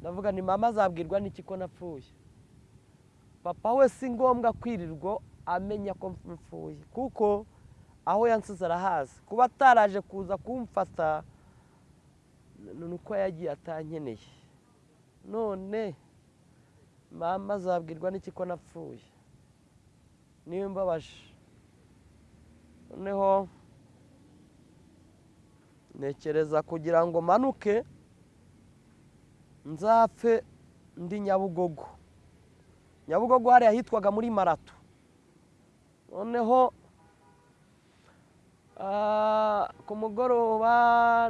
ndavuga ni mama azabwirwa n'iki ko napfuye? Papa we si ngombwa kwirirwa amenya ko mpfuye. Kuko aho yansize arahazi kuba ataraje kuza kumfata ni uko yagiye atankeneye. None mama azabwirwa n'iki ko napfuye? Niyo mbabaje noneho ntekereza kugira ngo manuke nzapfe ndi nyabugogo. Nyabugogo hariya hitwaga muri marato noneho ku mugoroba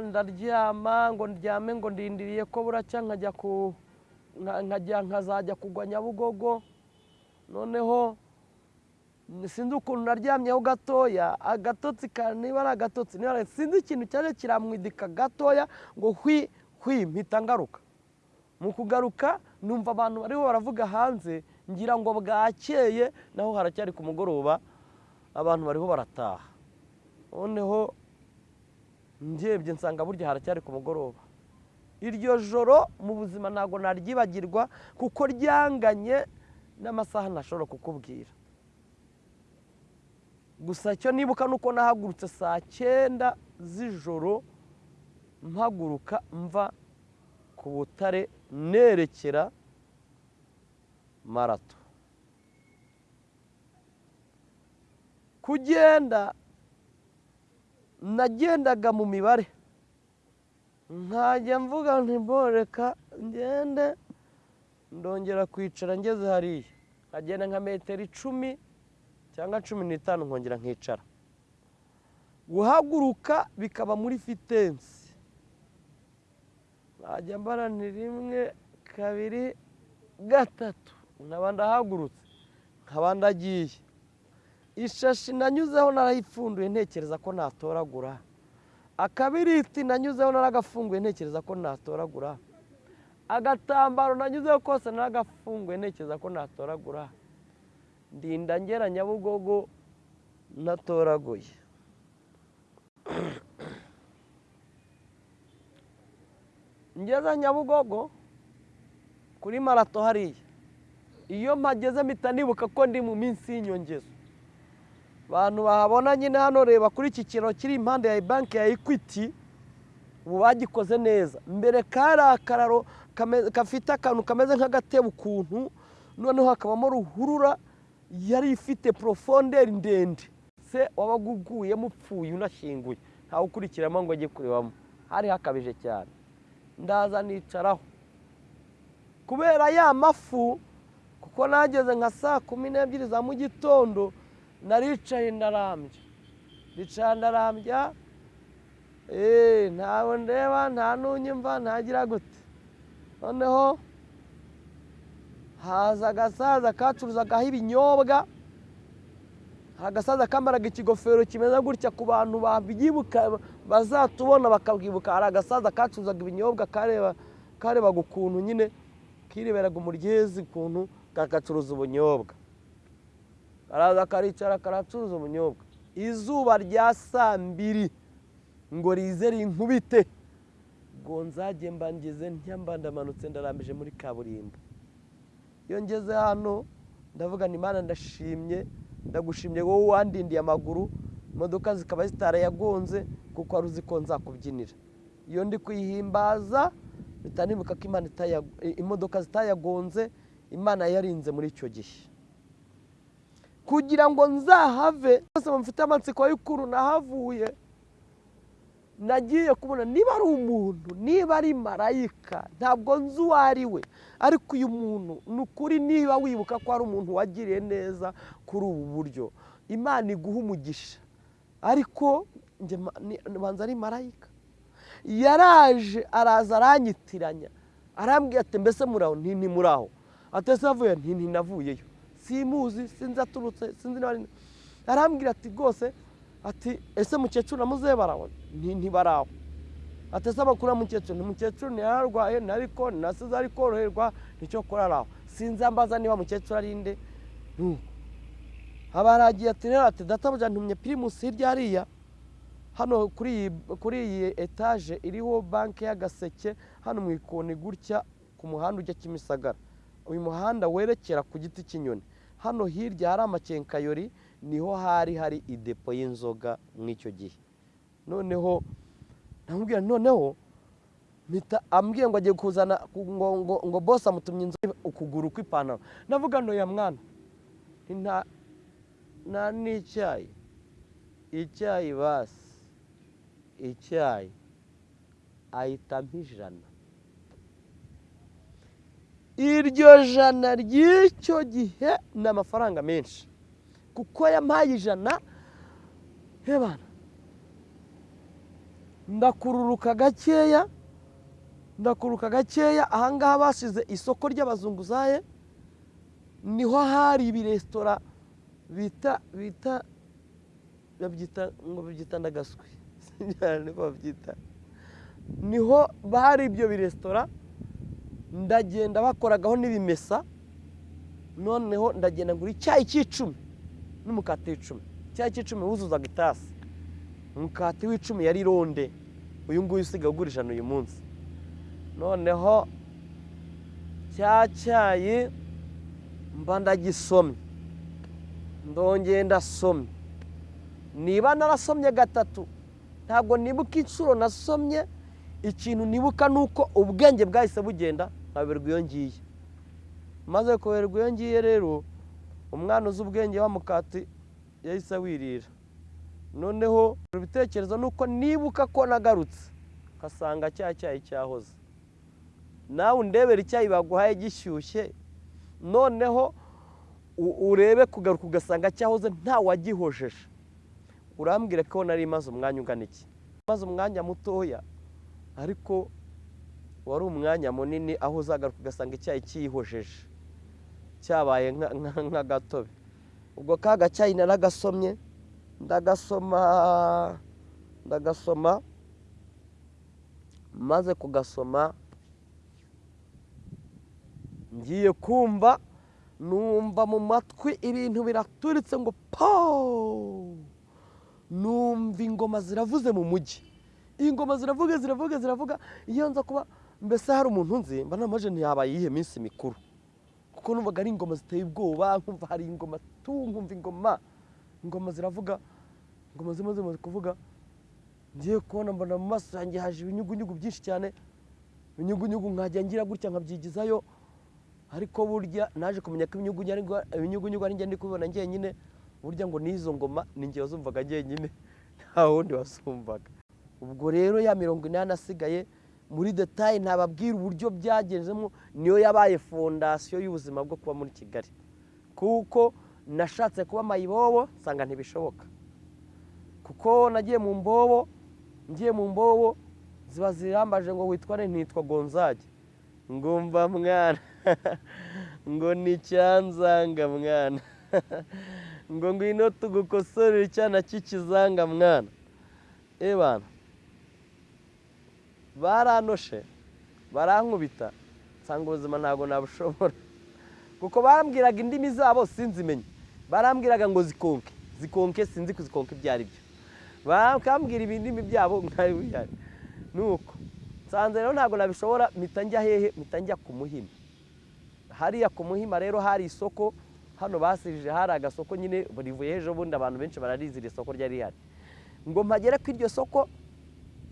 ndaryama ngo ndyame ngo ndindiriye ko buracya nkajya ku nkazajya kugwa nyabugogo. Noneho sinzi ukuntu naryamyeho gatoya. Agatotsi niba ari agatotsi sinzi ikintu cyaje kiramwidika gatoya ngo hwi hwi mpita ngaruka. Mu kugaruka numva abantu bariho baravuga hanze ngira ngo bwakeye naho haracyari ku mugoroba abantu bariho barataha. Noneho ndebye nsanga burya haracyari ku mugoroba. Iryo joro mu buzima ntabwo naryibagirwa kuko ryanganye n'amasaha ntashobora kukubwira. Gusa icyo nibuka ni uko nahagurutse saa cyenda z'ijoro mpaguruka mva ku butare nerekera marato. Kugenda nagendaga mu mibare. Nkajya mvuga ntiboreka ngende ndongera kwicara ngeze hariya. Nkagenda nka metero icumi cyangwa cumi n'itanu nkongera nkicara. Guhaguruka bikaba muri fitensi nkajya mbara ni rimwe kabiri gatatu. Nkaba ndahagurutse nkaba ndagiye. Ishashi nanyuzeho narayipfunduye ntekereza ko natoragura. Akabiriti nanyuzeho naragafunguye ntekereza ko natoragura. Agatambaro nanyuzeho kose naragafunguye ntekereza ko natoragura. Ndinda ngera nyabugogo natoraguye. Ngeze nyabugogo kuri marato hariya. Iyo mpageze mpita nibuka ko ndi mu minsi y'inyongezo abantu bahabona nyine hano reba kuri iki kiraro kiri impande ya banki ya ekwiti ubu bagikoze neza. Mbere kari akararo gafite akantu kameze nk'agatebo ukuntu noneho hakabamo ruhurura yari ifite porofonderi ndende. Se wabaga uguyemo upfuye unashyinguye. Ntawe ukurikiramo ngo ajye kurebamo hari hakabije cyane. Ndaza nicaraho. Kubera ya mafu kuko nageze nka saa kumi n'ebyiri za mu gitondo naricaye ndarambya ndicara ndarambya ntawe ndeba nta n'unyumva ntagira gute noneho haza agasaza kacuruzagaho ibinyobwa agasaza kamaraga ikigofero kimeze gutya ku bantu babyibuka bazatubona bakabwibuka. Hari agasaza kacuruzaga ibinyobwa karebaga ukuntu nyine kireberaga umuryezi ukuntu kagacuruza ubunyobwa. Karaza karicara karacuruza ubunyobwa. Izuba rya saa mbiri ngo rize rinkubite. Ngo nzajye ntyamba ndamanutse ndarambije muri kaburimbo. Iyo ngeze hano ndavuga ni imana ndashimye ndagushimye wowe wandindiye amaguru imodoka zikaba zitarayagonze kuko wari uzi ko nzakubyinira. Iyo ndi kuyihimbaza mpita nibuka ko imodoka zitayagonze imana yarinze muri icyo gihe. Kugira ngo nzahave. Bose mufite amatsiko y'ukuntu nahavuye nagiye kubona niba ari umuntu niba ari marayika ntabwo nzi uwo ari we. Ariko uyu muntu ni ukuri niba wibuka ko ari umuntu wagiriye neza kuri ubu buryo. Imana iguha umugisha. Ariko banza ari marayika. Yaraje araza aranyitiranya. Arambwira ati mbese muraho nti muraho atese avuye nti navuyeyo. Simuzi sinzi aturutse sinzi n'abari arambwira ati rwose ati ese mukecuru na muzehe baraho ntibaraho. Atese amakuru ya mukecuru? Mukecuru ntiyararwaye ariko nasize ari koroherwa ni cyo kora araho. Sinzi ambaza niba mukecuru ari inde haba haragiye ati rero ati databuja ntumye pirimusi hirya hariya. Hano kuri iyi etaje iriho banki y'agaseke hano mu ikoni gutya ku muhanda ujya kimisagara. Uyu muhanda werekera ku giti cy'inyoni. Hano hirya hari amakenkayori ni ho hari hari idepo y'inzoga muri icyo gihe. Noneho ndamubwira noneho ambwiye ngo agiye kuzana ngo bose amutumye inzoga ukuguru kw'ipantaro. Ndavuga ngo ya mwana nta n'icyayi icyayi. Basi icyayi. Ahitamo ijana. Iryo jana ry'icyo gihe ni amafaranga menshi. Kuko yampaye ijana hebana ndakururuka gakeya ndakururuka gakeya. Ahangaha basize isoko ry'abazunguzaye ni ho hari ibiresitora bita bita babyita ngo babyita ndagaswi. Babyita. Niho bari ibyo biresitora ndagenda bakoragaho n'ibimesa noneho ndagenda ngura icyayi cy'icumi n'umukati w'icumi. Icyayi cy'icumi wuzuzaga itasi. Umukati w'icumi yari ronde uyu nguyu usigaye ugura ijana uyu munsi. Noneho cya cyayi mba ndagisomye. Ndongeye ndasomye. Niba narasomye gatatu ntabwo nibuka inshuro nasomye. Ikintu nibuka ni uko ubwenge bwahise bugenda. Nkaberwa iyo ngiye maze kuberwa iyo ngiye rero umwana uzi ubwenge wa mukati yahise wirira noneho ibitekerezo ni uko nibuka ko nagarutse nkasanga cya cyayi cyahoze. Nawe undebera icyayi baguhaye gishyushye noneho urebe kugaruka ugasanga cyahoze nta wagihojeje. Urambwira ko nari imaze umwanya ungana iki? Maze umwanya mutoya ariko wari umwanya munini aho uzagaruka ugasanga icyayi cyihojeje cyabaye nk'agatobe ubwo ka gacyayi naragasomye ndagasoma ndagasoma maze kugasoma ngiye kumva numva mu matwi ibintu biraturitse ngo po numva ingoma ziravuze mu mujyi ingoma ziravuga ziravuga ziravuga iyo nza kuba mbese hari umuntu nzi? Mba namaje ntiyabaye iyihe minsi mikuru? Kuko numvaga ari ingoma ziteye ubwoba nkumva hari ingoma tu nkumva ingoma ingoma ziravuga ingoma zimwe zimaze kuvuga ngiye kubona mbona mu maso yanjye haje ibinyugunyugu byinshi cyane ibinyugunyugu nkajya ngira gutya nkabyigizayo ariko burya naje kumenya ko ibinyugunyugu ari njye ndi kubibona njyenyine burya ngo n'izo ngoma ni njye wazumvaga njyenyine nta wundi wasumvaga ubwo rero ya mirongo inani asigaye muri detaye ntababwira uburyo byagezemo niyo yabaye fondasiyo y'ubuzima bwo kuba muri kigali. Kuko nashatse kuba mayibobo nsanga ntibishoboka. Kuko nagiye mu mbobo ngiye mu mbobo ziba zirambaje ngo witware ntitwa gonzage. Ngumva mwana. Ngo ni cyanzanga mwana. Ngo ngwino tugukosorere icyana cy'ikizanga mwana. Ebana baranoshe barankubita. Nsanga ubuzima ntabwo nabushobora. Kuko bambwiraga indimi zabo sinzimenye. Barambwiraga ngo zikonke. Zikonke sinzi kuzikonka ibyo ari byo. Bakambwira ibindimi byabo nkabihari nuko nsanze rero ntabwo nabishobora mpita njya hehe mpita njya ku muhima. Hariya ku muhima rero hari isoko hano basirije hari agasoko nyine burivuye ejo bundi abantu benshi bararizi iri soko ryari rihari. Ngo mpagere ku iryo soko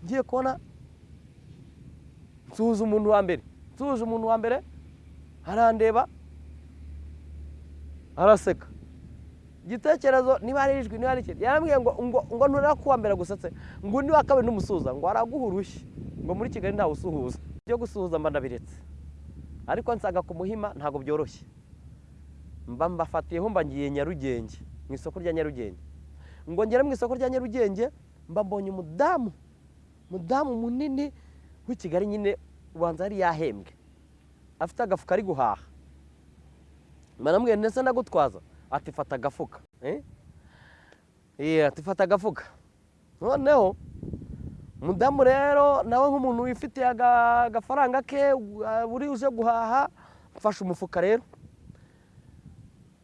ngiye kubona nsuhuza umuntu wa mbere. Nsuhuje umuntu wa mbere arandeba araseka igitekerezo niba ari ijwi niba ari ikindi yarambwiye ngo ngo ngo nturera kuwa mbere gusetse ngo undi wa kabiri n'umusuhuza ngo araguha urushyi ngo muri kigali ntawe usuhuza. Ibyo gusuhuza mba ndabiretse. Ariko nsaga ku muhima ntabwo byoroshye. Mba mbafatiyeho mba ngiye nyarugenge mu isoko rya nyarugenge. Ngo ngere mu isoko rya nyarugenge mba mbonye umudamu. Umudamu munini w'i kigali nyine ubanza yari yahembwe. Afite agafuka ari guhaha. Mbanamubwira ndetse ndagutwaza? Ati fata agafuka. Ati fata agafuka. Noneho umudamu rero nawe nk'umuntu wifitiye agafaranga ke uri uje guhaha mfashe umufuka rero.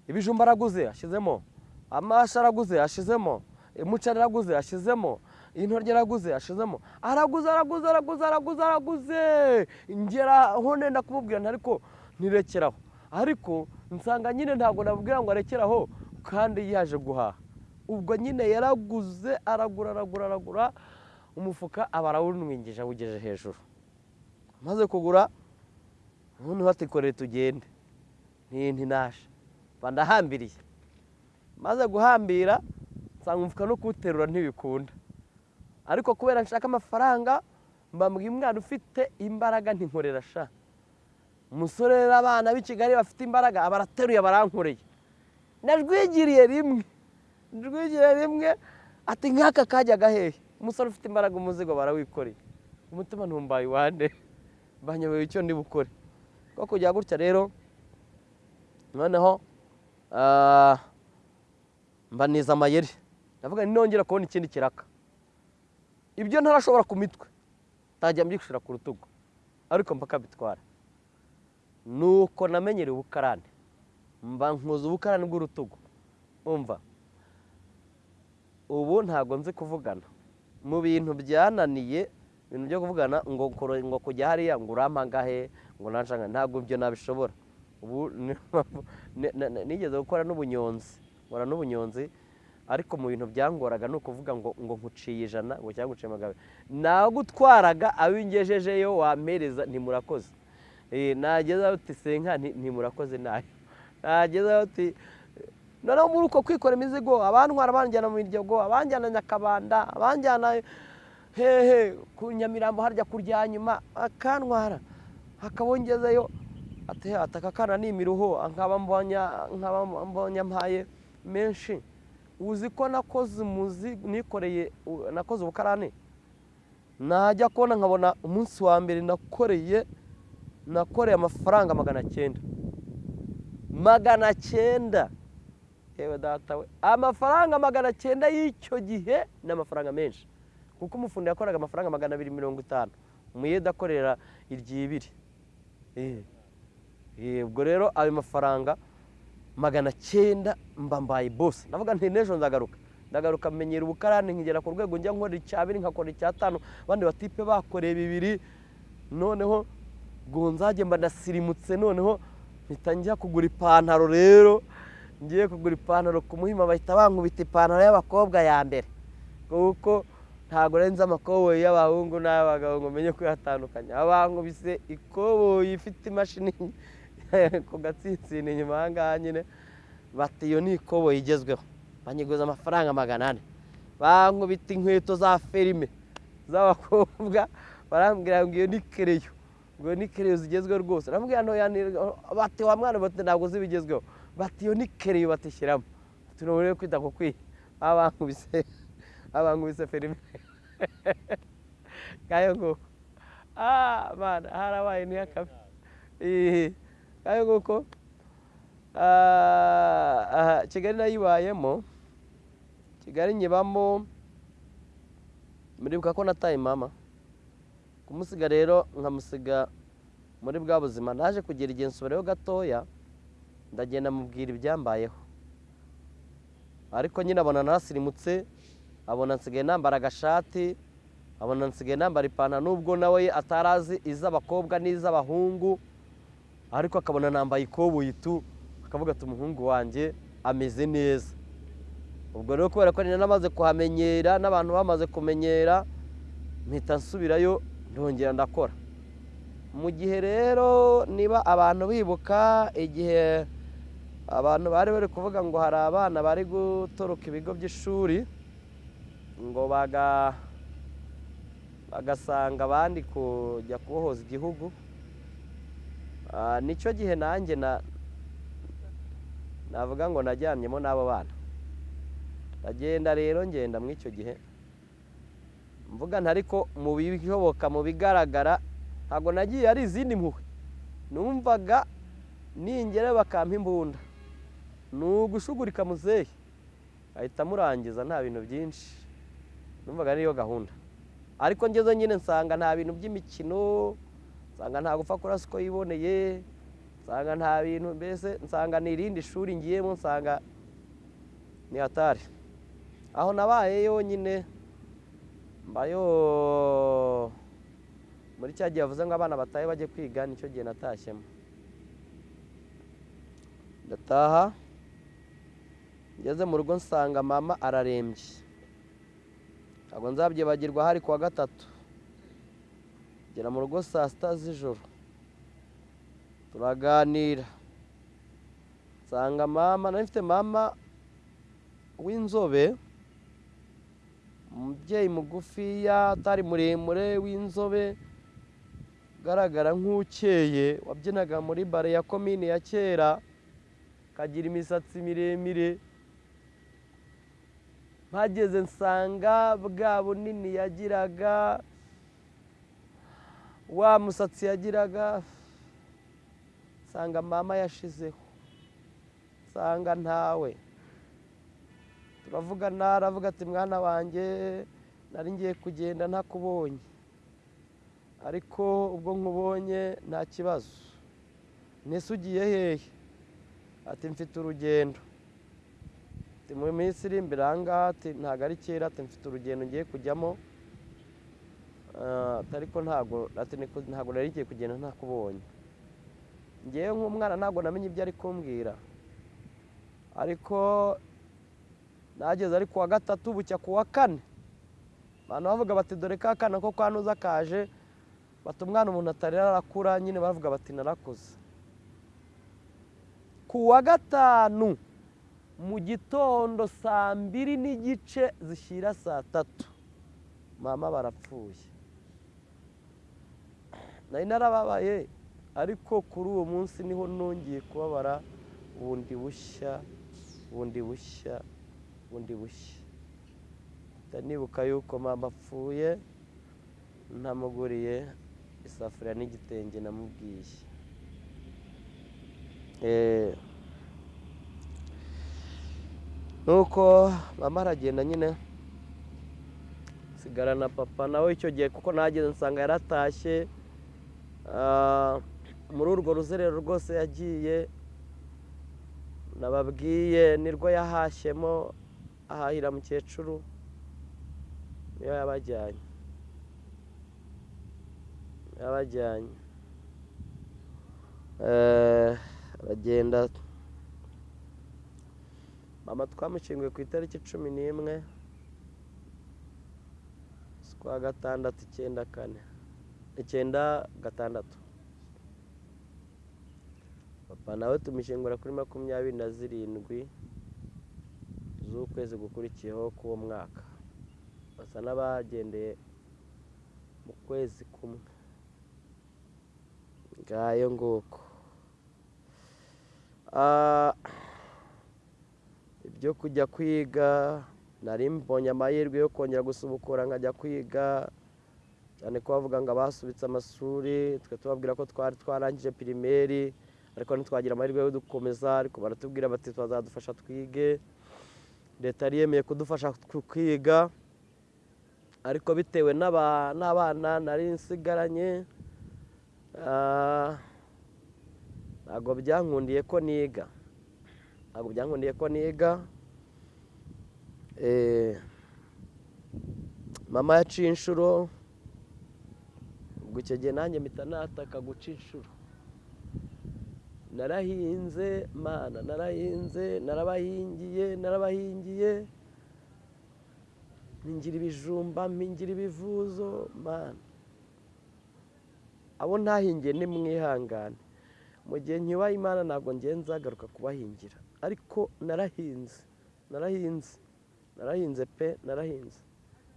Ibijumba araguze ashyizemo amashi araguze ashyizemo umuceri araguze ashyizemo intoryi araguze ashyizemo araguze araguze araguze araguze araguze. Ngera aho nenda kumubwira ariko ntirekeraho. Ariko nsanga nyine ntabwo nabwira ngo arekere aho kandi yaje guhaha. Ubwo nyine yaraguze aragura aragura aragura umufuka aba arawunwingije awugeje hejuru. Amaze kugura ubundi batikoreye tugende. Ntinaje bandahambiriye maze guhambira nsanga umufuka no kuwuterura ntibikunda. Ariko kubera nshaka amafaranga mbambwiye umwana ufite imbaraga ntinkorera sha. Umusore n'abana b'i kigali bafite imbaraga barateruye barankoreye najwigiriye rimwe njwigiriye rimwe ati nk'aka kajyaga hehe umusore ufite imbaraga umuzigo barawikoreye. Umutima ntumbaye iwande. Banyobewe icyo ndi bukore ko kujya gutya rero noneho mbaniza amayeri. Ndavuga nongera kubona ikindi kiraka. Ibyo ntarashobora ku mitwe ntajya mbyishyura ku rutugu. Ariko mpaka bitwara nuko namenyereye ubukarani. Mba nkuza ubukarani bw'urutugu. Umva? Ubu ntabwo nzi kuvugana. Mu bintu byananiye ibintu byo kuvugana ngo ngo kujya hariya ngo urampagahe ngo nanshanga ntabwo ibyo nabishobora. Ubu nigeze gukora n'ubunyonzi. Nkora n'ubunyonzi ariko mu bintu byangoraga ni ukuvuga ngo ngo nkuciye ijana ngo cyangwa nguciye magana nagutwaraga abingejejeyo wampereza ntimurakoze nagezaho uti senka ntimurakoze na yo. Nagezaho uti noneho muri uko kwikora imizigo abantwara banjyana mu miryango abanjyana nyakabanda abanjyana hehe ku nyamirambo harya kurya nyuma. Akantwara hakabongezeyo aka kana ni imiruho nkaba mbonye mpaye menshi. Uzi ko nakoze umuzi nikoreye nakoze ubukarane najya kubona nkabona umunsi wa mbere nakoreye nakoreye amafaranga magana cyenda. Magana cyenda. Yewe data we. Amafaranga magana cyenda y'icyo gihe ni amafaranga menshi. Kuko umufundi yakoraga amafaranga magana abiri mirongo itanu. Umuyede akorera iryibiri. Ubwo rero ayo mafaranga magana cyenda mba mbaye bose ndavuga nti n'ejo nzagaruka. Ndagaruka menyera ubukarani nkigera ku rwego njya nkora icyabiri nkakora icyatanu abandi batipe bakoreye bibiri. Noneho ngo nzajye mba ndasirimutse noneho mpita njya kugura ipantaro rero. Ngiye kugura ipantaro ku muhima bahita bankubita ipantaro y'abakobwa ya mbere. Kuko ntabwo renze amakoboyi y'abahungu n'ay'abagabo ngo menye kuyatandukanya. Bankubise ikoboyi ifite imashini. ku gatsinsino inyuma aha nyine. Bati iyo ni ikoboyi igezweho. Banyiguza amafaranga magana ane. Bankubita inkweto za ferime z'abakobwa. Barambwira ngo iyo ni kereyo. Ngo ni kereyo zigezweho rwose. Barambwira bati wa mwana bati ntabwo zibigezweho bati iyo ni kereyo batishyiramo tunabone kwita ku kwiha babankubise babankubise ferime ngayo nguko ah mana harabaye ntihakabe ngayo nguko kigali nayibayemo kigali nyibamo. Muribuka ko nataye mama. Kumusiga rero nkamusiga muri bwa buzima. Naje kugira igihe nsubirayo gatoya ndagenda mubwira ibyambayeho. Ariko nyine abona nasirimutse abona nsigaye nambara agashati abona nsigaye nambara ipantaro. Nubwo nawe atarazi iz'abakobwa n'iz'abahungu ariko akabona nambaye ikoboyi tu akavuga ati umuhungu wanjye ameze neza. Ubwo rero kubera ko namaze kuhamenyera n'abantu bamaze kumenyera mpita nsubirayo ndongera ndakora. Mu gihe rero niba abantu bibuka igihe abantu bari bari kuvuga ngo hari abana bari gutoroka ibigo by'ishuri ngo bagasanga abandi kujya kubohoza igihugu ni cyo gihe nanjye navuga ngo najyanyemo n'abo bana. Ndagenda rero ngenda muri icyo gihe mvuga ariko mu bishoboka mu bigaragara ntabwo nagiye ari izindi mpuhwe. Numvaga ningera bakampa imbunda. Ni ugushugurika muzehe. Ahita amurangiza nta bintu byinshi. Numvaga niyo gahunda. Ariko ngeze nyine nsanga nta bintu by'imikino nsanga nta gupfa kurasa uko yiboneye nsanga nta bintu mbese nsanga ni irindi shuri ngiyemo nsanga ni hatari. Aho nabaye yonyine mbayo muri cya gihe bavuze ngo abana batahe bajye kwiga ni cyo gihe natashyemo. Ndataha ngeze mu rugo nsanga mama ararembye. Ntabwo nzabyibagirwa hari kuwa gatatu. Ngera mu rugo saa sita z'ijoro. Turaganira. Nsanga mama nari mfite mama w'inzobe umubyeyi mugufiya atari muremure w'inzobe ugaragara nk'ukeye wabyinaga muri bare ya komini ya kera akagira imisatsi miremire. Mpageze nsanga bwa bunini yagiraga wa musatsi yagiraga nsanga mama yashizeho nsanga ntawe. Turavugana aravuga ati mwana wanjye nari ngiye kugenda ntakubonye. Ariko ubwo nkubonye nta kibazo. Ntese ugiye hehe? Ati mfite urugendo. Mu minsi iri imbere aha ngaha ntabwo ari kera ati mfite urugendo ngiye kujyamo. Ariko ntabwo ntabwo nari ngiye kugenda ntakubonye. Ngewe nk'umwana ntabwo namenye ibyo ari kumbwira. Ariko nageze ari kuwa gatatu bucya kuwa kane. Abantu bavuga bati dore ka kana ko kwa nuza kaje. Bati umwana umuntu atarera arakura nyine bavuga bati narakuze. Ku wa gatanu mu gitondo saa mbiri n'igice zishyira saa tatu. Mama barapfuye. Nari narababaye ariko kuri uwo munsi ni ho nongeye kubabara bundi bushya bundi bushya bundi bushya. Nibuka yuko mama apfuye ntamuguriye isafuriya n'igitenge namubwiye. Nuko mama aragenda nyine sigara na papa nawe icyo gihe kuko nageze nsanga yaratashye. Muri urwo ruzerero rwose yagiye nababwiye nirwo yahashyemo ahahira mukecuru niyo yabajyanye. Yabajyanye. Aragenda. Mama twamushyinguye ku itariki cumi n'imwe z'ukwa gatandatu icyenda kane. Icyenda gatandatu. Papa nawe tumushyingura kuri makumyabiri na zirindwi z'ukwezi gukurikiyeho k'uwo mwaka. Basa n'abagendeye mu kwezi kumwe. Ngayo nguko. Ibyo kujya kwiga nari mbonye amahirwe yo kongera gusubukura nkajya kwiga. Cyane ko bavuga ngo abasubitse amashuri twe tubabwira ko twari twarangije pirimeri ariko ntitwagira amahirwe yo dukomeza ariko baratubwira bati bazadufasha twige. Leta yari yemeye kudufasha kwiga ariko bitewe n'abana nari nsigaranye ntabwo byankundiye ko niga. Ntabwo byankundiye ko niga. Mama yaciye inshuro ubwo icyo gihe nanjye mpita nataka guca inshuro. Narahinze mana narahinze narabahingiye narabahingiye. Mpingira ibijumba mpingira ibivuzo mana. Abo ntahingiye ni mwihangane. Mu gihe nkibaye imana ntabwo nzagaruka kubahingira. Ariko narahinze narahinze narahinze pe narahinze.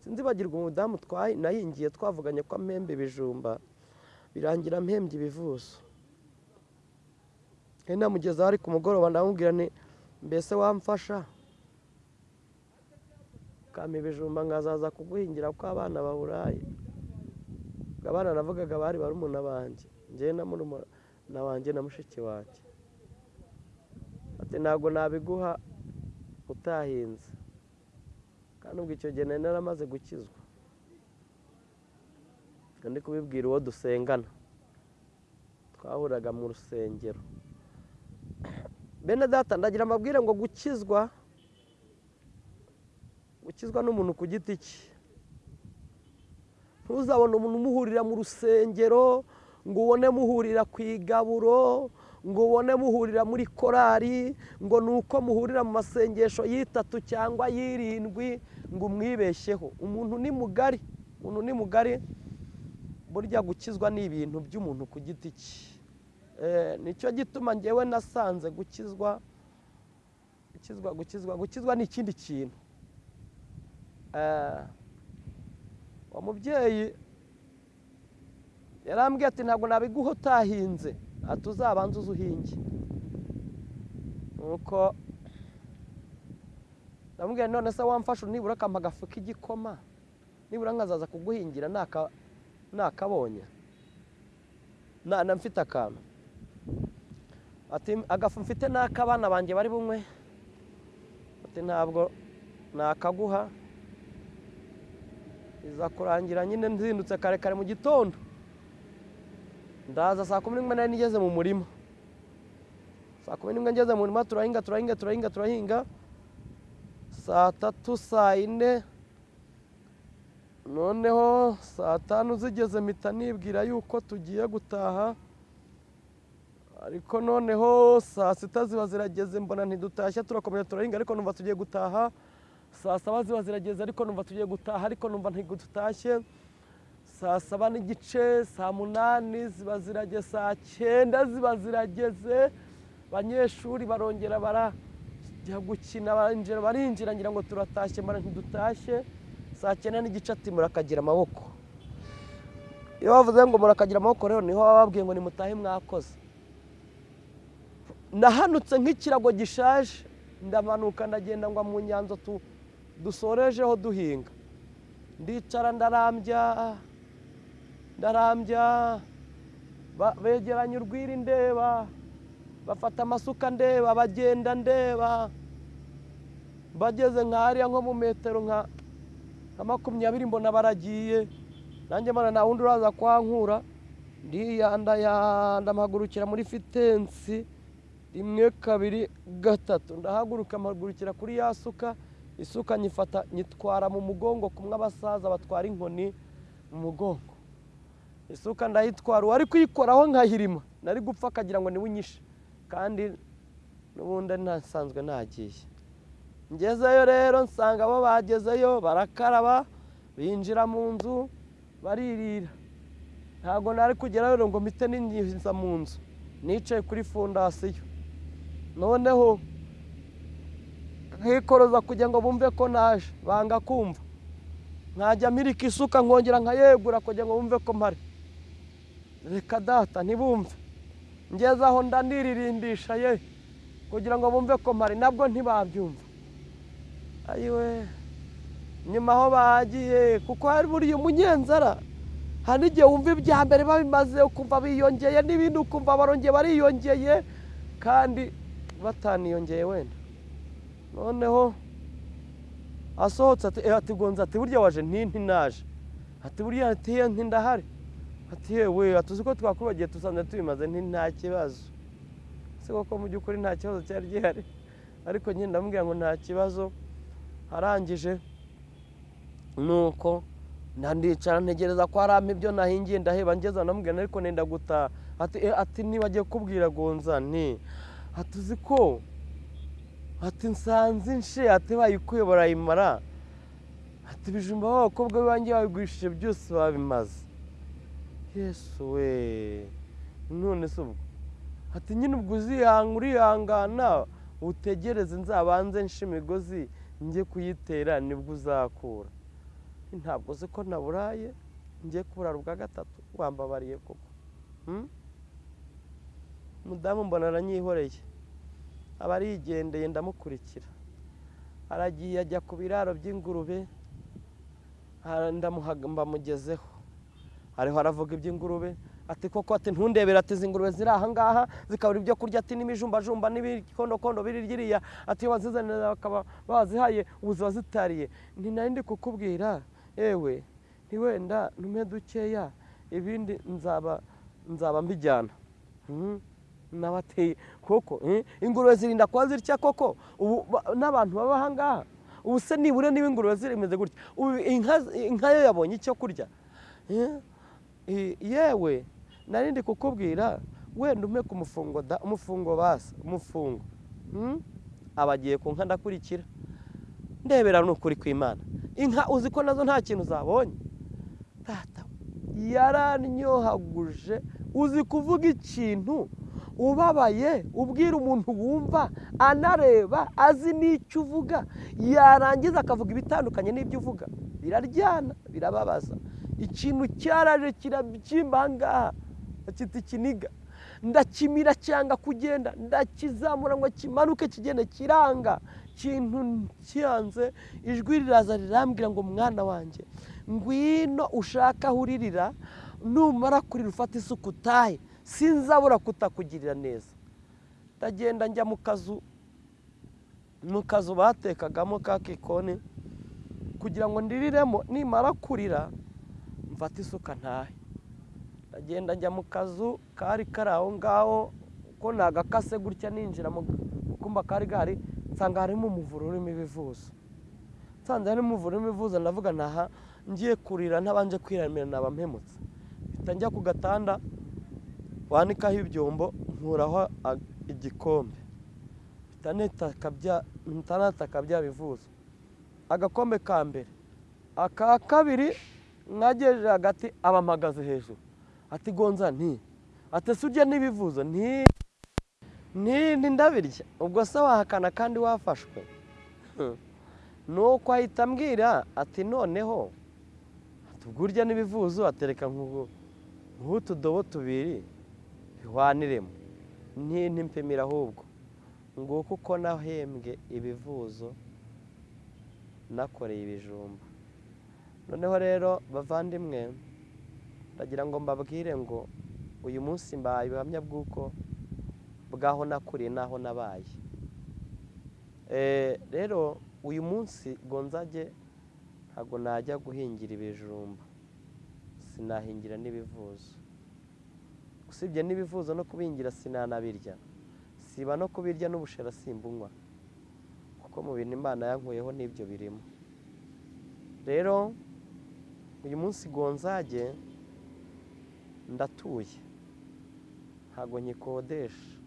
Sinzibagirwa umudamu nahingiye twavuganye ko mpembe ibijumba birangira mpembye ibivuzo namugezaho ari ku mugoroba ndamubwira ni mbese wamfasha? Ukampa ibijumba nkazaza kuguhingira ko abana baburaye abana navugaga bari barumuna banjye ngewe na murumuna wanjye na mushiki wanjye ati ntabwo nabiguha utahinze. Kandi ubwo icyo gihe nari naramaze gukizwa. Ndi kubibwira uwo dusengana. Twahuraga mu rusengero. Bene data ndagira amabwire ngo gukizwa gukizwa n'umuntu ku giti cye. Ntuzabone umuntu umuhurira mu rusengero ngo ubone muhurira ku igaburo ngo ubone muhurira muri korari ngo ni uko muhurira mu masengesho y'itatu cyangwa y'irindwi ngo umwibeshyeho umuntu ni mugari. Umuntu ni mugari burya gukizwa ni ibintu by'umuntu ku giti cye. Eh, ni cyo gituma ngewe nasanze gukizwa gukizwa gukizwa gukizwa ni ikindi kintu. Eh, uwo mubyeyi yarambwiye ati ntabwo nabiguha utahinze ati uzabanze uze uhinge nuko ndamubwira none se wamfasha nibura akampa agafu k'igikoma nibura nkazaza kuguhingira naka- nakabonye na na mfite akantu agafu mfite n'ak'abana banjye bari ati ntabwo nakaguha. Iza kurangira nyine nzindutse kare kare mu gitondo. Ndaza saa kumi n'imwe nari nigeze mu murima. Saa kumi n'imwe ngeze mu murima turahinga turahinga turahinga turahinga. Saa tatu saa yine noneho saa tanu zigeze mpita nibwira yuko tugiye gutaha. Ariko noneho saa sita ziba zirageze mbona ntidutashye turakomeza turahinga ariko numva tugiye gutaha. Saa saba ziba zirageze ariko numva tugiye gutaha ariko numva ntidutashye. Saa saba n'igice saa munani ziba zirageze saa cyenda ziba zirageze. Abanyeshuri barongera barajya gukina barinjira ngira ngo turatashye mbona ntidutashye saa cyenda n'igice ati murakagira amaboko. Iyo bavuze ngo murakagira amaboko rero ni ho baba babwiye ngo nimutahe mwakoze. Nahanutse nk'ikirago gishaje ndamanuka ndagenda ngwa mu nyanza dusorejeho duhinga. Ndicara ndarambya ndarambya begeranya urwiri ndeba bafata amasuka ndeba bagenda ndeba bageze nk'ahariya nko mu metero nka nka makumyabiri mbona baragiye. Nanjye mbona nta wundi uraza kwankura. Ndiyandayanda mpagurukira muri fitensi rimwe kabiri gatatu. Ndahaguruka mpagurukira kuri ya suka. Isuka nyifata nyitwara mu mugongo kumwe abasaza batwara inkoni mu mugongo. Isuka ndayitwara uwari kuyikoraho nkahirima. Nari gupfa akagira ngo ni we unyishe kandi n'ubundi ntasanzwe nagiye ngezeyo rero nsanga bo bagezeyo barakaraba binjira mu nzu baririra. Ntabwo nari kugerayo rero ngo mpite ninjiza mu nzu. Nicaye kuri fondasiyo. Noneho nkikoroza kugira ngo bumve ko naje banga kumva. Nkajya mpirika isuka nkongera nkayegura kugira ngo bumve ko mpari. Reka data ntibumve. Ngeze aho ndaniririmbisha ye kugira ngo bumve ko mpari nabwo ntibabyumva. Ayiwe nyuma aho bagiye kuko hari buriya umunyenzara hari n'igihe wumva ibya mbere babimaze ukumva biyongeye n'ibindi ukumva barongeye bariyongeye kandi bataniyongeye wenda. Noneho asohotse ati "Eh, gonza ati burya waje ntinti naje? Ati burya ati "Ye, nti ndahari. Ati yewe atuzi ko twakwibagiye tusanze tubimaze nta kibazo. Si koko mu by'ukuri nta kibazo cyari gihari? Ariko nyine ndamubwira ngo nta kibazo arangije nuko ndandicara ntegereza ko harampa ibyo nahingiye ndaheba ngeze ndamubwira ariko nenda gutaha. Ati "Eh, ati nibagiye kubwira gonza nti ati uzi ko ati nsanze inshe ati bayikuye barayimara ati ibijumba b'abakobwa b'iwanjye babigurishije byose babimaze yesu we none se ubwo. Ati nyine ubwo uzihanga urihangana utegereze nzabanze nshe imigozi njye kuyitera ni bwo uzakura. Ntabwo uzi ko naburaye njye kuburara ubwa gatatu wambabariye koko. Hmm? umudamu mbona aranyihoreye. Aba arigendeye ndamukurikira. Aragiye ajya ku biraro by'ingurube ha- ndamuhaga- mbamugezeho. Ariho aravuga iby'ingurube ati koko ati ntundebere ati izi ngurube ziri aha ngaha zikabura ibyo kurya ati n'imijumbajumba n'ibikondokondo biri ryiriya ati iyo wazizanira bakaba bazihaye ubu ziba zitariye. Nti nari ndi kukubwira ewe ntiwenda ntume dukeya ibindi nzaba nzaba mbijyana. Mhm. nabateye koko eh, ingurube zirinda kuba zitya koko? Ubu ba- n'abantu baba aha ngaha ubu se nibura niba ingurube zimeze gutya? Ubu inka yo yabonye icyo kurya eh, yewe nari ndi kukubwira wenda umpe ku mufungo da umufungo basa umufungo Hmm? aba agiye ku nka ndakurikira. Ndebera ni ukuri kw'imana inka uzi ko na zo nta kintu zabonye? Tata yaranyohaguje uzi kuvuga ikintu? Ubabaye ubwira umuntu wumva anareba azi n'icyo uvuga. Yarangiza akavuga ibitandukanye n'ibyo uvuga. Biraryana birababaza. Ikintu cyaraje kirabyimba aha ngaha bakita ikiniga. Ndakimira cyanga kugenda. Ndakizamura ngo kimanuke kigende kiranga. Kintu cyanze ijwi riraza rirambwira ngo mwana wanjye ngwino ushaka aho uririra numara kurira ufata isuku utahe. Sinzabura kutakugirira neza. Ndagenda njya mu kazu mu kazu batekagamo ka kikoni kugira ngo ndiriremo nimara kurira mfate isuka ntahe. Ndagenda njya mu kazu kari kari aho ngaho ko nagakase gutya ninjira mu kumba kari gahari nsanga harimo umuvure urimo ibivuzo. Nsanze harimo umuvure urimo ibivuzo ndavuga ntaha ngiye kurira ntabanje kwiramira naba mpemutse. Mpita njya ku gatanda wanikaho ibyombo nkuraho igikombe. Mpita nataka bya bivuzo. Agakombe ka mbere. Aka kabiri mwagejeje hagati aba mpagaze hejuru. Ati gonza nti ati ese urya n'ibivuzo nti nti ndabirya. Ubwo se wahakana kandi wafashwe? Nuko ahita ambwira ati noneho urya n'ibivuzo atereka nk'utudobo tubiri bihwaniremo nti ntimpimira ahubwo. Nguko uko nahembwe ibivuzo nakoreye ibijumba. Noneho rero bavandimwe ndagira ngo mbabwire ngo uyu munsi mbaye ubuhamya bw'uko bw'aho nakuriye n'aho nabaye. Eh, rero uyu munsi gonzage ntabwo najya guhingira ibijumba. Sinahingira n'ibivuzo. Usibye n'ibivuzo no kubihingira sinanabirya. Siba no kubirya n'ubushera simbunywa kuko mu bintu imana yankuyeho n'ibyo birimo. Rero uyu munsi gonzage ndatuye. Ntabwo nyikodesha.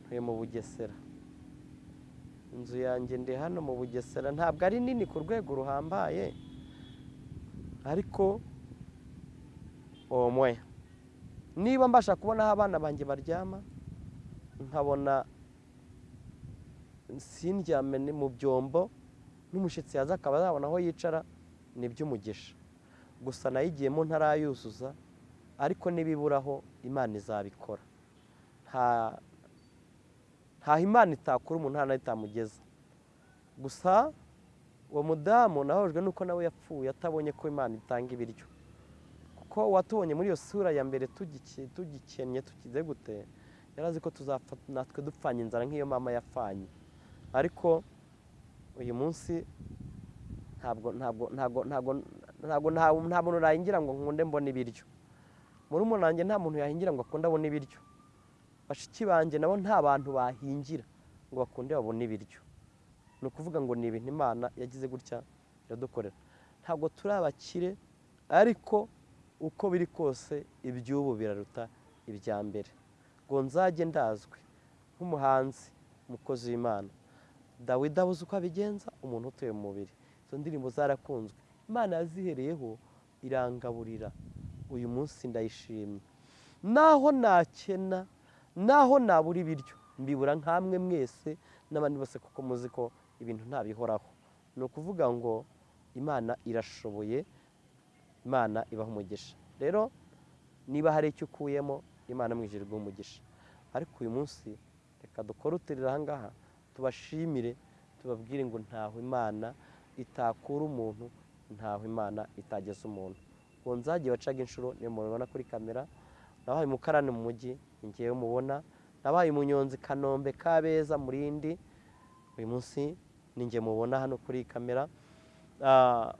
Ntuye mu bugesera. Inzu yanjye ndi hano mu bugesera. Ntabwo ari nini ku rwego ruhambaye ariko omwe. Niba mbasha kubona aho abana banjye baryama nkabona sindyame mu byombo n'umushyitsi yaza akaba yabona aho yicara ni iby'umugisha. Gusa nayigiyemo ntarayuzuza ariko n'ibiburaho imana izabikora. Nta ntaho imana itakura umuntu nta itamugeza. Gusa uwo mudamu nahojwe nuko nawe yapfuye atabonye ko imana itanga ibiryo. Kuko uwatubonye muri iyo sura ya mbere tugikennye tukize gute yari azi ko tuzapfa natwe dupfanye inzara nk'iyo mama yapfanye. Ariko uyu munsi ntabwo ntabwo ntabwo ntabwo ntabwo nta muntu nahingira ngo nkunde mbone ibiryo. Muri umunange nta muntu yahingira ngo akunde abone ibiryo. Bashiki banjye nabo nta bantu bahingira ngo bakunde babone ibiryo. Ni ukuvuga ngo ni ibintu imana yagize gutya iradukorera. Ntabwo turi abakire ariko uko biri kose iby'ubu biraruta ibya mbere. Ngo nzajye ndazwi nk'umuhanzi umukozi w'imana. Dawidi abuze uko abigenza umuntu utuye mu mubiri. Izo ndirimbo zarakunzwe. Imana yazihereyeho irangaburira uyu munsi ndayishimye. Naho nakena naho nabura ibiryo. Mbibura nk'amwe mwese n'abandi bose kuko muzi ko ibintu ntabihoraho. Ni ukuvuga ngo imana irashoboye imana ibaha umugisha. Rero niba hari icyo ukuyemo imana iguha umugisha. Ariko uyu munsi reka dukore uturire aha ngaha tubashimire tubabwire ngo ntaho imana itakura umuntu ntaho imana itageza umuntu. Ngo nzajye bacaga inshuro niyo mubibona kuri kamera nabaye umukarani mu mujyi ngewe mubona nabaye umunyonzi kanombe kabeza murindi uyu munsi ni nge mubona hano kuri kamera. Ah,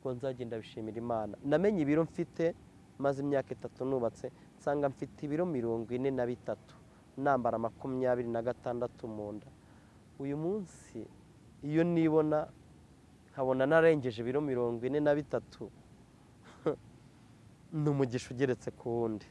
ngo nzagenda bishimira imana. Namenye ibiro mfite maze imyaka itatu nubatse nsanga mfite ibiro mirongo ine na bitatu nambara makumyabiri na gatandatu mu nda. Uyu munsi iyo nibona nkabona narengeje ibiro mirongo ine na bitatu. Ni umugisha ugeretse ku wundi.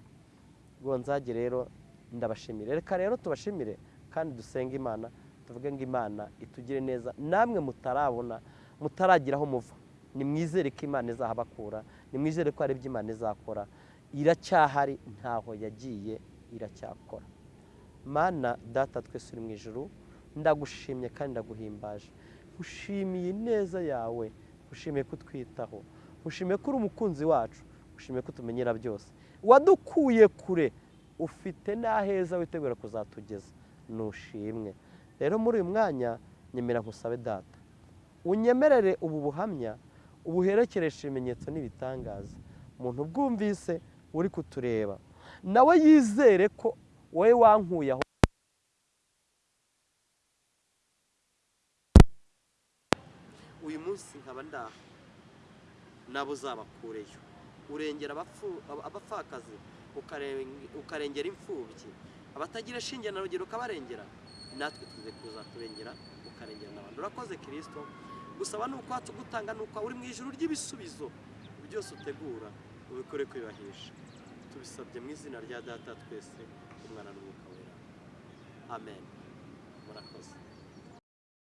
Gonzage rero ndabashimire. Reka rero tubashimire kandi dusenge imana tuvuge ngo imana itugire neza. Namwe mutarabona mutaragira aho muva. Nimwizere ko imana izahabakura nimwizere ko hari ibyo imana izakora. Iracyahari ntaho yagiye iracyakora. Mana data twese uri mu ijuru ndagushimye kandi ndaguhimbaje. Ushimiye ineza yawe ushimiye kutwitaho ushimiye ko uri umukunzi wacu ushimiye ko utumenyera byose. Wadukuye kure ufite n'aheza witegura kuzatugeza. Nushimwe. Rero muri uyu mwanya nyemera nkusabe data. Unyemerere ubu buhamya ubuherekereshe ibimenyetso n'ibitangaza. Umuntu ubwumvise uri kutureba. Nawe yizere ko wowe wankuye aho uyu munsi nkaba ndaha nabo uzabakureyo urengera abapfakazi ukarengera imfubyi. Abatagira shinge na rugero ukabarengera natwe tuze kuzaturengera ukarengera n'abandi urakoze kirisito gusaba ni uko watugutanga ni uko uri mu ijoro ry'ibisubizo. Byose utegura ubikore kwibahisha tubisabye mu izina rya data twese umwana n'umwuka wera. Amen. Murakoze.